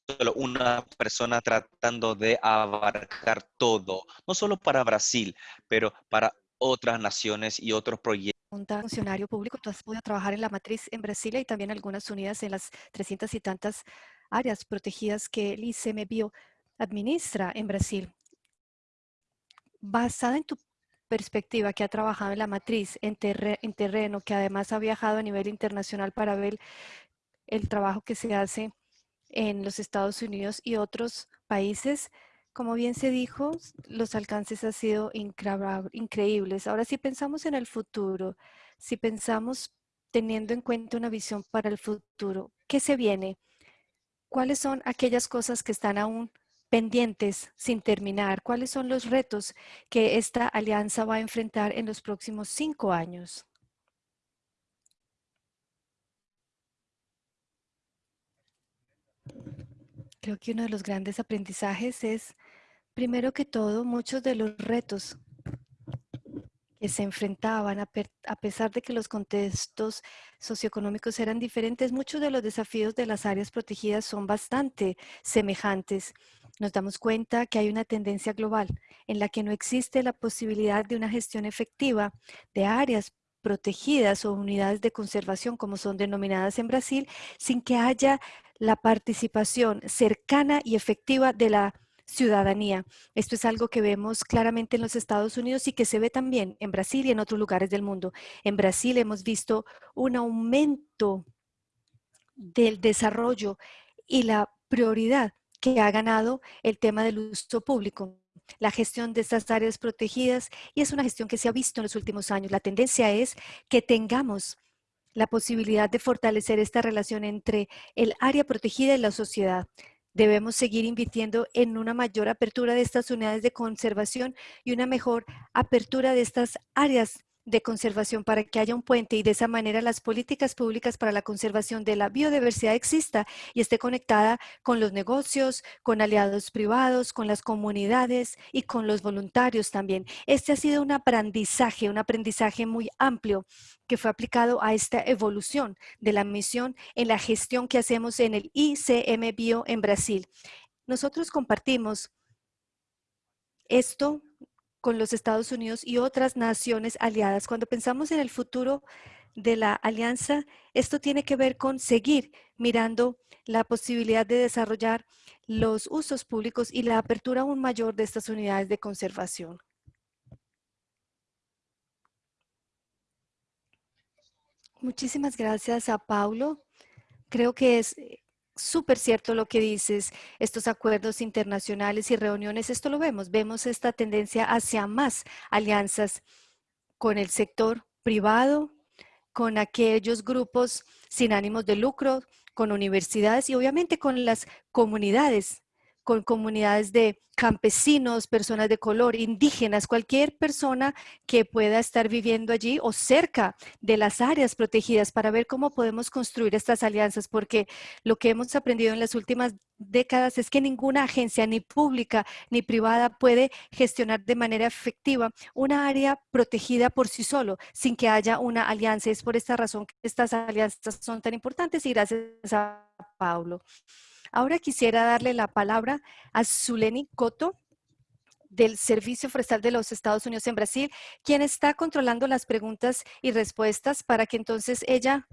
solo una persona tratando de abarcar todo, no solo para Brasil, pero para otras naciones y otros proyectos. Un funcionario público, tú has podido trabajar en la matriz en Brasil y también algunas unidas en las 300 y tantas áreas protegidas que el ICMBio administra en Brasil. Basada en tu perspectiva, que ha trabajado en la matriz, en, terreno, que además ha viajado a nivel internacional para ver el trabajo que se hace en los Estados Unidos y otros países, como bien se dijo, los alcances han sido increíbles. Ahora, si pensamos en el futuro, si pensamos teniendo en cuenta una visión para el futuro, ¿qué se viene? ¿Cuáles son aquellas cosas que están aún pendientes sin terminar? ¿Cuáles son los retos que esta alianza va a enfrentar en los próximos cinco años? Creo que uno de los grandes aprendizajes es, primero que todo, muchos de los retos que se enfrentaban, a, a, pesar de que los contextos socioeconómicos eran diferentes, muchos de los desafíos de las áreas protegidas son bastante semejantes. Nos damos cuenta que hay una tendencia global en la que no existe la posibilidad de una gestión efectiva de áreas protegidas o unidades de conservación, como son denominadas en Brasil, sin que haya la participación cercana y efectiva de la ciudadanía. Esto es algo que vemos claramente en los Estados Unidos y que se ve también en Brasil y en otros lugares del mundo. En Brasil hemos visto un aumento del desarrollo y la prioridad que ha ganado el tema del uso público la gestión de estas áreas protegidas y es una gestión que se ha visto en los últimos años. La tendencia es que tengamos la posibilidad de fortalecer esta relación entre el área protegida y la sociedad. Debemos seguir invirtiendo en una mayor apertura de estas unidades de conservación y una mejor apertura de estas áreas de conservación para que haya un puente y de esa manera las políticas públicas para la conservación de la biodiversidad exista y esté conectada con los negocios, con aliados privados, con las comunidades y con los voluntarios también. Este ha sido un aprendizaje, un aprendizaje muy amplio que fue aplicado a esta evolución de la misión en la gestión que hacemos en el ICM Bio en Brasil. Nosotros compartimos esto con los Estados Unidos y otras naciones aliadas. Cuando pensamos en el futuro de la alianza, esto tiene que ver con seguir mirando la posibilidad de desarrollar los usos públicos y la apertura aún mayor de estas unidades de conservación. Muchísimas gracias a Paulo. Creo que es súper cierto lo que dices, estos acuerdos internacionales y reuniones, esto lo vemos, vemos esta tendencia hacia más alianzas con el sector privado, con aquellos grupos sin ánimos de lucro, con universidades y obviamente con las comunidades con comunidades de campesinos, personas de color, indígenas, cualquier persona que pueda estar viviendo allí o cerca de las áreas protegidas para ver cómo podemos construir estas alianzas, porque lo que hemos aprendido en las últimas décadas es que ninguna agencia, ni pública ni privada, puede gestionar de manera efectiva una área protegida por sí solo, sin que haya una alianza. Es por esta razón que estas alianzas son tan importantes y gracias a Paulo. Ahora quisiera darle la palabra a Zuleni Coto del Servicio Forestal de los Estados Unidos en Brasil, quien está controlando las preguntas y respuestas para que entonces ella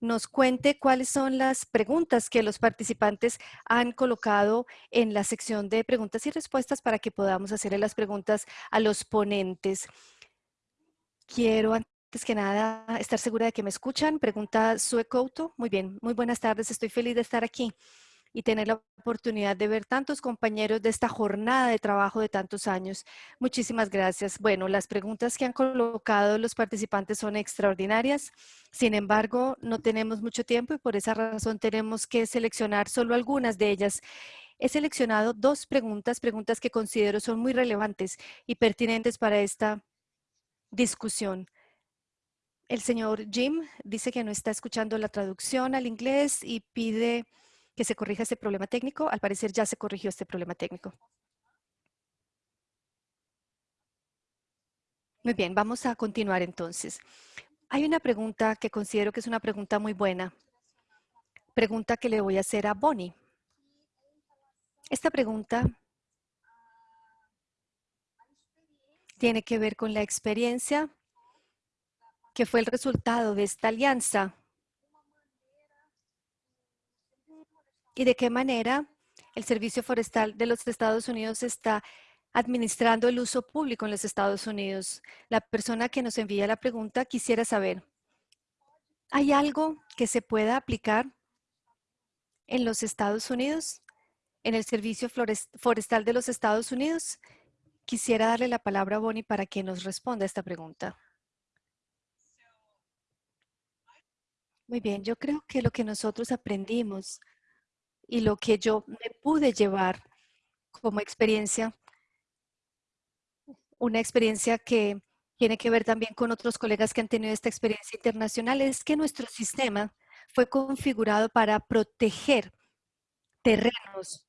nos cuente cuáles son las preguntas que los participantes han colocado en la sección de preguntas y respuestas para que podamos hacerle las preguntas a los ponentes. Quiero antes que nada estar segura de que me escuchan. Pregunta Sue Couto. Muy bien, muy buenas tardes. Estoy feliz de estar aquí y tener la oportunidad de ver tantos compañeros de esta jornada de trabajo de tantos años. Muchísimas gracias. Bueno, las preguntas que han colocado los participantes son extraordinarias. Sin embargo, no tenemos mucho tiempo y por esa razón tenemos que seleccionar solo algunas de ellas. He seleccionado dos preguntas, preguntas que considero son muy relevantes y pertinentes para esta discusión. El señor Jim dice que no está escuchando la traducción al inglés y pide que se corrija este problema técnico. Al parecer ya se corrigió este problema técnico. Muy bien, vamos a continuar entonces. Hay una pregunta que considero que es una pregunta muy buena. Pregunta que le voy a hacer a Bonnie. Esta pregunta tiene que ver con la experiencia que fue el resultado de esta alianza y de qué manera el Servicio Forestal de los Estados Unidos está administrando el uso público en los Estados Unidos. La persona que nos envía la pregunta quisiera saber, ¿hay algo que se pueda aplicar en los Estados Unidos, en el Servicio Forestal de los Estados Unidos? Quisiera darle la palabra a Bonnie para que nos responda a esta pregunta. Muy bien, yo creo que lo que nosotros aprendimos y lo que yo me pude llevar como experiencia, una experiencia que tiene que ver también con otros colegas que han tenido esta experiencia internacional, es que nuestro sistema fue configurado para proteger terrenos,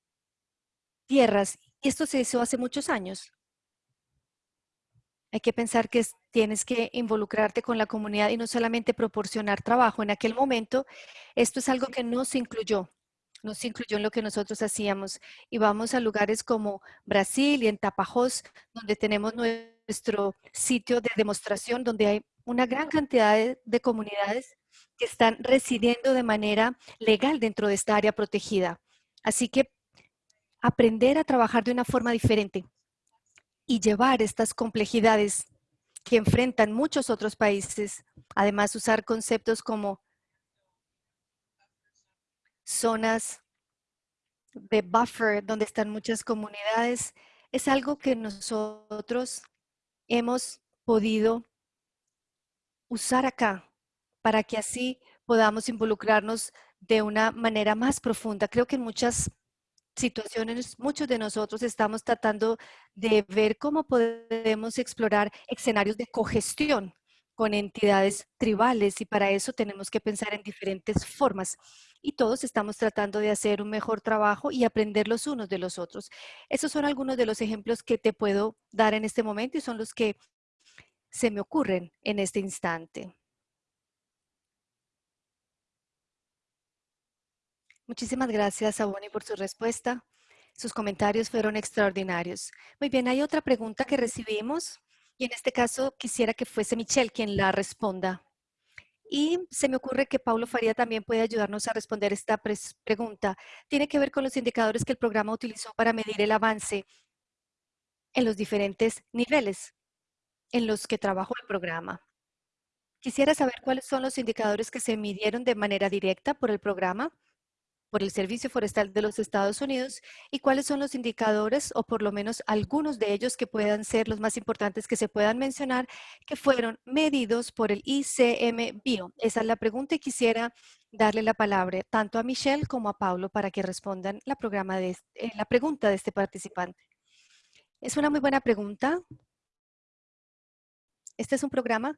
tierras, y esto se hizo hace muchos años. Hay que pensar que tienes que involucrarte con la comunidad y no solamente proporcionar trabajo. En aquel momento, esto es algo que no se incluyó, no se incluyó en lo que nosotros hacíamos. Y vamos a lugares como Brasil y en Tapajós, donde tenemos nuestro sitio de demostración, donde hay una gran cantidad de, de comunidades que están residiendo de manera legal dentro de esta área protegida. Así que aprender a trabajar de una forma diferente y llevar estas complejidades que enfrentan muchos otros países, además usar conceptos como zonas de buffer donde están muchas comunidades, es algo que nosotros hemos podido usar acá para que así podamos involucrarnos de una manera más profunda. Creo que en muchas situaciones, muchos de nosotros estamos tratando de ver cómo podemos explorar escenarios de cogestión con entidades tribales y para eso tenemos que pensar en diferentes formas. Y todos estamos tratando de hacer un mejor trabajo y aprender los unos de los otros. Esos son algunos de los ejemplos que te puedo dar en este momento y son los que se me ocurren en este instante. Muchísimas gracias a Bonnie por su respuesta. Sus comentarios fueron extraordinarios. Muy bien, hay otra pregunta que recibimos y en este caso quisiera que fuese Michelle quien la responda. Y se me ocurre que Paulo Faría también puede ayudarnos a responder esta pregunta. Tiene que ver con los indicadores que el programa utilizó para medir el avance en los diferentes niveles en los que trabajó el programa. Quisiera saber cuáles son los indicadores que se midieron de manera directa por el programa por el Servicio Forestal de los Estados Unidos y cuáles son los indicadores o por lo menos algunos de ellos que puedan ser los más importantes que se puedan mencionar que fueron medidos por el ICM Bio. Esa es la pregunta y quisiera darle la palabra tanto a Michelle como a Paulo para que respondan la, eh, la pregunta de este participante. Es una muy buena pregunta. Este es un programa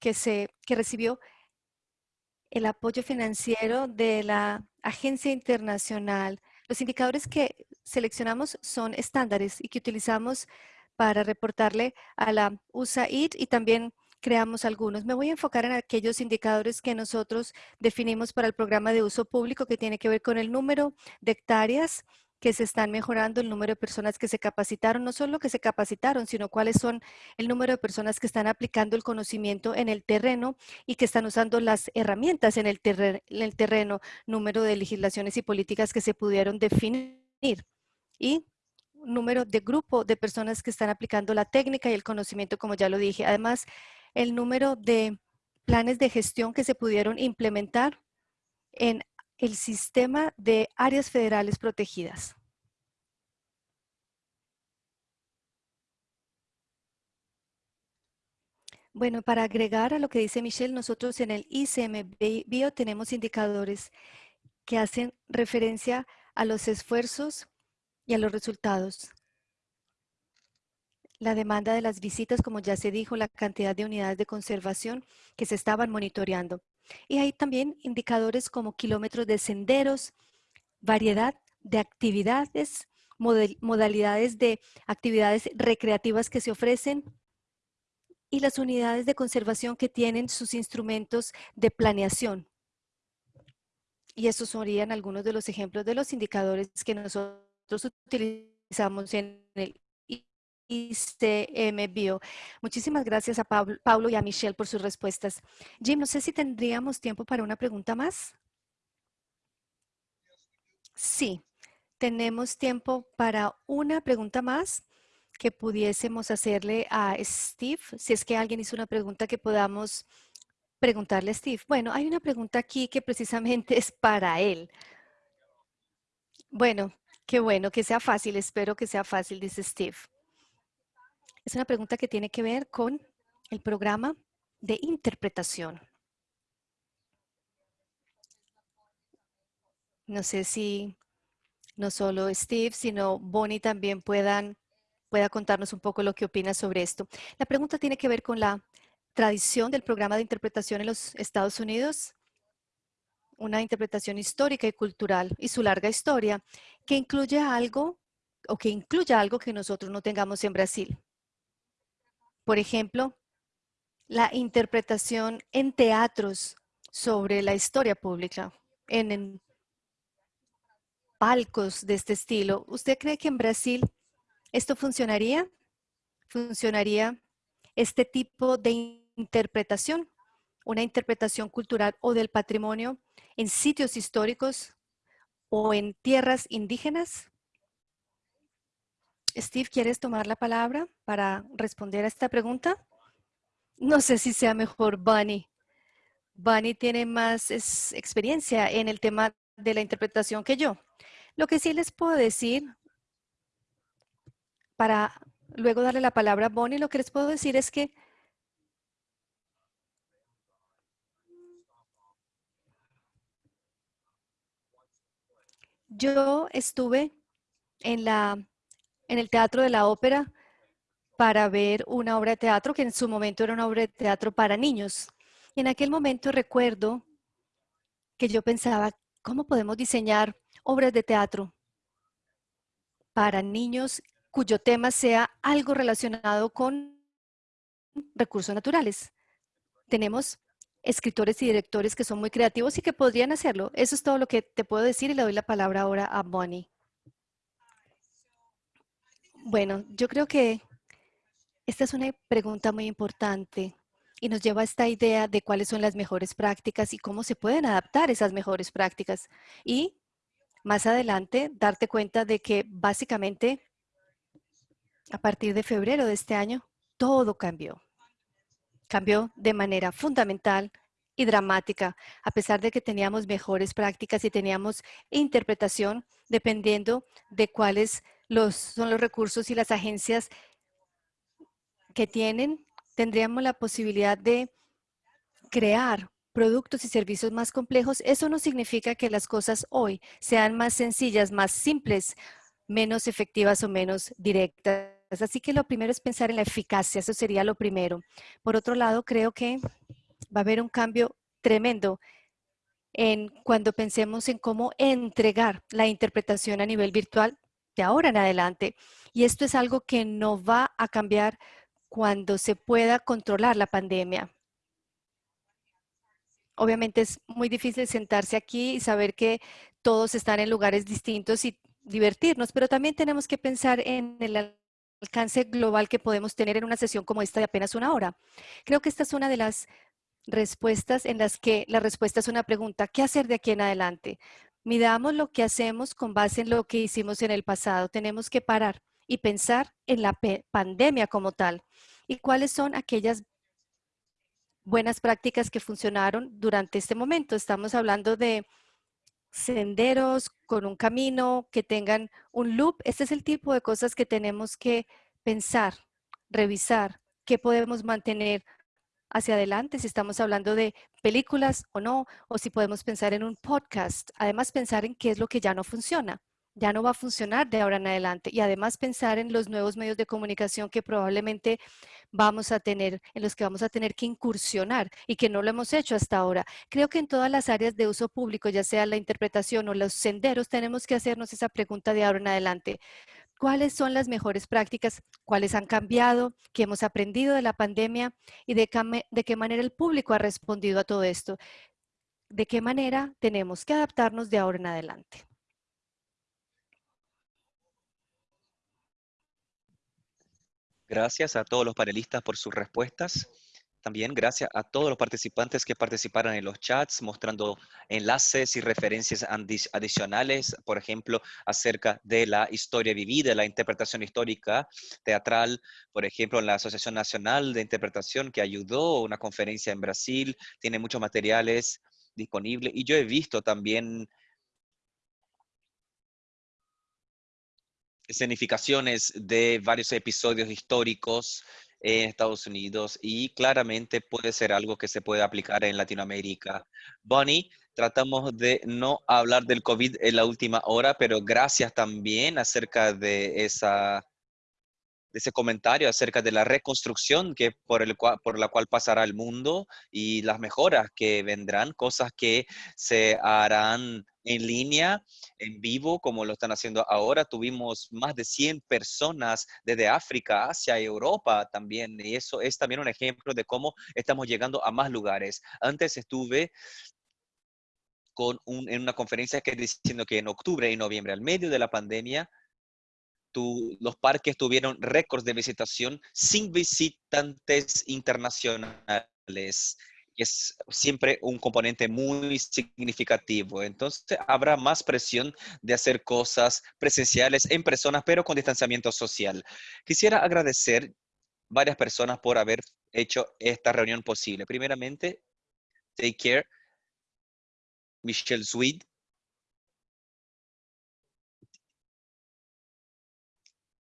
que, se, que recibió el apoyo financiero de la agencia internacional. Los indicadores que seleccionamos son estándares y que utilizamos para reportarle a la USAID y también creamos algunos. Me voy a enfocar en aquellos indicadores que nosotros definimos para el programa de uso público que tiene que ver con el número de hectáreas que se están mejorando el número de personas que se capacitaron, no solo que se capacitaron, sino cuáles son el número de personas que están aplicando el conocimiento en el terreno y que están usando las herramientas en el, el terreno, número de legislaciones y políticas que se pudieron definir y número de grupo de personas que están aplicando la técnica y el conocimiento, como ya lo dije. Además, el número de planes de gestión que se pudieron implementar en el sistema de áreas federales protegidas. Bueno, para agregar a lo que dice Michelle, nosotros en el ICM Bio tenemos indicadores que hacen referencia a los esfuerzos y a los resultados. La demanda de las visitas, como ya se dijo, la cantidad de unidades de conservación que se estaban monitoreando. Y hay también indicadores como kilómetros de senderos, variedad de actividades, modalidades de actividades recreativas que se ofrecen y las unidades de conservación que tienen sus instrumentos de planeación. Y esos serían algunos de los ejemplos de los indicadores que nosotros utilizamos en el ICM Bio. Muchísimas gracias a Pablo y a Michelle por sus respuestas. Jim, no sé si tendríamos tiempo para una pregunta más. Sí, tenemos tiempo para una pregunta más que pudiésemos hacerle a Steve. Si es que alguien hizo una pregunta que podamos preguntarle a Steve. Bueno, hay una pregunta aquí que precisamente (laughs) es para él. Bueno, qué bueno, que sea fácil. Espero que sea fácil, dice Steve. Es una pregunta que tiene que ver con el programa de interpretación. No sé si no solo Steve, sino Bonnie también puedan, pueda contarnos un poco lo que opina sobre esto. La pregunta tiene que ver con la tradición del programa de interpretación en los Estados Unidos, una interpretación histórica y cultural y su larga historia, que incluye algo o que incluya algo que nosotros no tengamos en Brasil. Por ejemplo, la interpretación en teatros sobre la historia pública, en, palcos de este estilo. ¿Usted cree que en Brasil esto funcionaría? ¿Funcionaría este tipo de interpretación? Una interpretación cultural o del patrimonio en sitios históricos o en tierras indígenas? Steve, ¿quieres tomar la palabra para responder a esta pregunta? No sé si sea mejor Bunny. Bunny tiene más experiencia en el tema de la interpretación que yo. Lo que sí les puedo decir, para luego darle la palabra a Bonnie, lo que les puedo decir es que yo estuve en, la, en el Teatro de la Ópera para ver una obra de teatro que en su momento era una obra de teatro para niños. Y en aquel momento recuerdo que yo pensaba, ¿cómo podemos diseñar obras de teatro para niños cuyo tema sea algo relacionado con recursos naturales. Tenemos escritores y directores que son muy creativos y que podrían hacerlo. Eso es todo lo que te puedo decir y le doy la palabra ahora a Bonnie. Bueno, yo creo que esta es una pregunta muy importante y nos lleva a esta idea de cuáles son las mejores prácticas y cómo se pueden adaptar esas mejores prácticas. Y más adelante darte cuenta de que básicamente a partir de febrero de este año todo cambió. Cambió de manera fundamental y dramática, a pesar de que teníamos mejores prácticas y teníamos interpretación dependiendo de cuáles los, son los recursos y las agencias que tienen, tendríamos la posibilidad de crear productos y servicios más complejos, eso no significa que las cosas hoy sean más sencillas, más simples, menos efectivas o menos directas. Así que lo primero es pensar en la eficacia, eso sería lo primero. Por otro lado, creo que va a haber un cambio tremendo en cuando pensemos en cómo entregar la interpretación a nivel virtual de ahora en adelante. Y esto es algo que no va a cambiar cuando se pueda controlar la pandemia. Obviamente es muy difícil sentarse aquí y saber que todos están en lugares distintos y divertirnos, pero también tenemos que pensar en el alcance global que podemos tener en una sesión como esta de apenas una hora. Creo que esta es una de las respuestas en las que la respuesta es una pregunta, ¿qué hacer de aquí en adelante? Midamos lo que hacemos con base en lo que hicimos en el pasado. Tenemos que parar y pensar en la pandemia como tal y cuáles son aquellas buenas prácticas que funcionaron durante este momento. Estamos hablando de senderos con un camino que tengan un loop. Este es el tipo de cosas que tenemos que pensar, revisar, qué podemos mantener hacia adelante, si estamos hablando de películas o no, o si podemos pensar en un podcast. Además, pensar en qué es lo que ya no funciona ya no va a funcionar de ahora en adelante. Y además pensar en los nuevos medios de comunicación que probablemente vamos a tener, en los que vamos a tener que incursionar y que no lo hemos hecho hasta ahora. Creo que en todas las áreas de uso público, ya sea la interpretación o los senderos, tenemos que hacernos esa pregunta de ahora en adelante. ¿Cuáles son las mejores prácticas? ¿Cuáles han cambiado? ¿Qué hemos aprendido de la pandemia? ¿Y de, de qué manera el público ha respondido a todo esto? ¿De qué manera tenemos que adaptarnos de ahora en adelante? Gracias a todos los panelistas por sus respuestas. También gracias a todos los participantes que participaron en los chats, mostrando enlaces y referencias adicionales, por ejemplo, acerca de la historia vivida, la interpretación histórica teatral, por ejemplo, en la Asociación Nacional de Interpretación que ayudó una conferencia en Brasil, tiene muchos materiales disponibles. Y yo he visto también escenificaciones de varios episodios históricos en Estados Unidos y claramente puede ser algo que se puede aplicar en Latinoamérica. Bonnie, tratamos de no hablar del COVID en la última hora, pero gracias también acerca de esa ese comentario acerca de la reconstrucción que por, el por la cual pasará el mundo y las mejoras que vendrán, cosas que se harán en línea, en vivo, como lo están haciendo ahora. Tuvimos más de 100 personas desde África, y Europa también, y eso es también un ejemplo de cómo estamos llegando a más lugares. Antes estuve con un, en una conferencia que diciendo que en octubre y noviembre, al medio de la pandemia, los parques tuvieron récords de visitación sin visitantes internacionales. Es siempre un componente muy significativo. Entonces, habrá más presión de hacer cosas presenciales en personas, pero con distanciamiento social. Quisiera agradecer varias personas por haber hecho esta reunión posible. Primeramente, Take Care, Michelle Swede,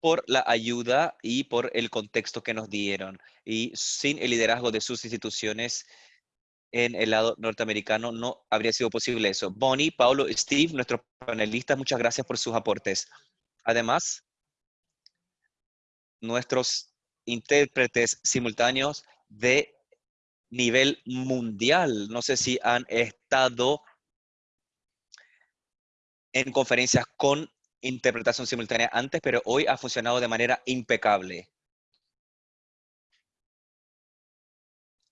por la ayuda y por el contexto que nos dieron. Y sin el liderazgo de sus instituciones en el lado norteamericano no habría sido posible eso. Bonnie, Paulo, Steve, nuestros panelistas, muchas gracias por sus aportes. Además, nuestros intérpretes simultáneos de nivel mundial. No sé si han estado en conferencias con interpretación simultánea antes, pero hoy ha funcionado de manera impecable.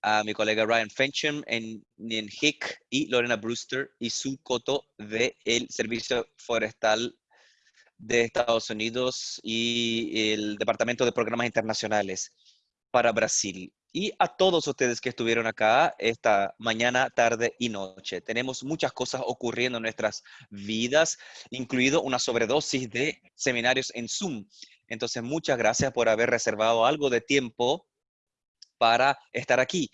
A mi colega Ryan Fencham en, Hick y Lorena Brewster y su coto del Servicio Forestal de Estados Unidos y el Departamento de Programas Internacionales para Brasil y a todos ustedes que estuvieron acá esta mañana, tarde y noche. Tenemos muchas cosas ocurriendo en nuestras vidas, incluido una sobredosis de seminarios en Zoom. Entonces, muchas gracias por haber reservado algo de tiempo para estar aquí.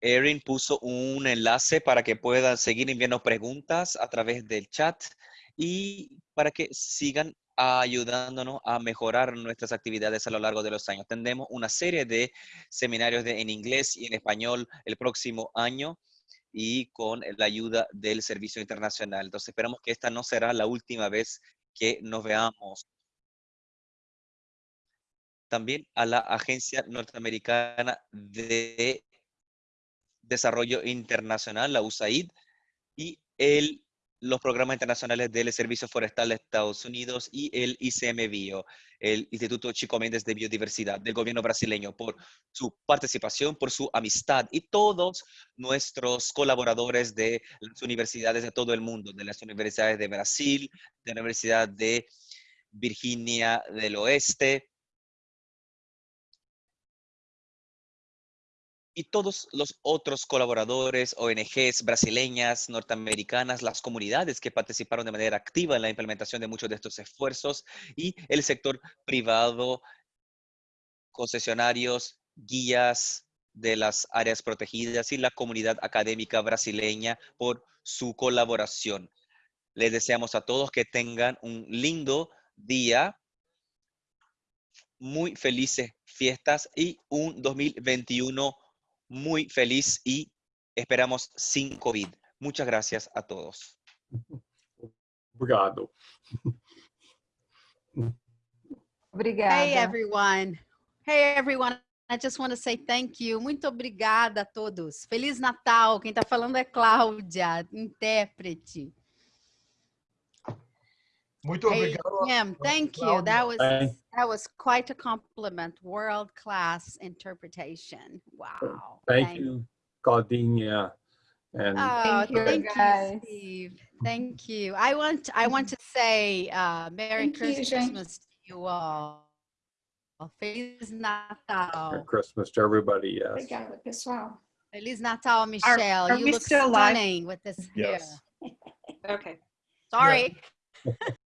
Erin puso un enlace para que puedan seguir enviando preguntas a través del chat y para que sigan ayudándonos a mejorar nuestras actividades a lo largo de los años. Tendremos una serie de seminarios de, en inglés y en español el próximo año y con la ayuda del Servicio Internacional. Entonces esperamos que esta no será la última vez que nos veamos. También a la Agencia Norteamericana de Desarrollo Internacional, la USAID, y el los programas internacionales del Servicio Forestal de Estados Unidos y el ICM Bio, el Instituto Chico Méndez de Biodiversidad del gobierno brasileño, por su participación, por su amistad y todos nuestros colaboradores de las universidades de todo el mundo, de las universidades de Brasil, de la Universidad de Virginia del Oeste, y todos los otros colaboradores, ONGs brasileñas, norteamericanas, las comunidades que participaron de manera activa en la implementación de muchos de estos esfuerzos y el sector privado, concesionarios, guías de las áreas protegidas y la comunidad académica brasileña por su colaboración. Les deseamos a todos que tengan un lindo día, muy felices fiestas y un 2021 muy feliz y esperamos sin COVID. Muchas gracias a todos. Obrigado. Obrigada. Hey everyone. Hey everyone. I just want to say thank you. Muito obrigada a todos. Feliz Natal. Quem está falando é Cláudia, intérprete. Muito Hey, obrigado. Jim, thank you. That was that was quite a compliment. World class interpretation. Wow. Thank you, Claudinha. And Oh, Thank you, thank you. Steve. Thank you. I want I want to say uh, Merry Thank you, Christmas to you all. Feliz Natal. Merry Christmas to everybody, yes. Obrigada, pessoal. Feliz Natal, Michelle. are you we look still live? stunning with this hair. Yes. (laughs) Okay. Sorry. (laughs)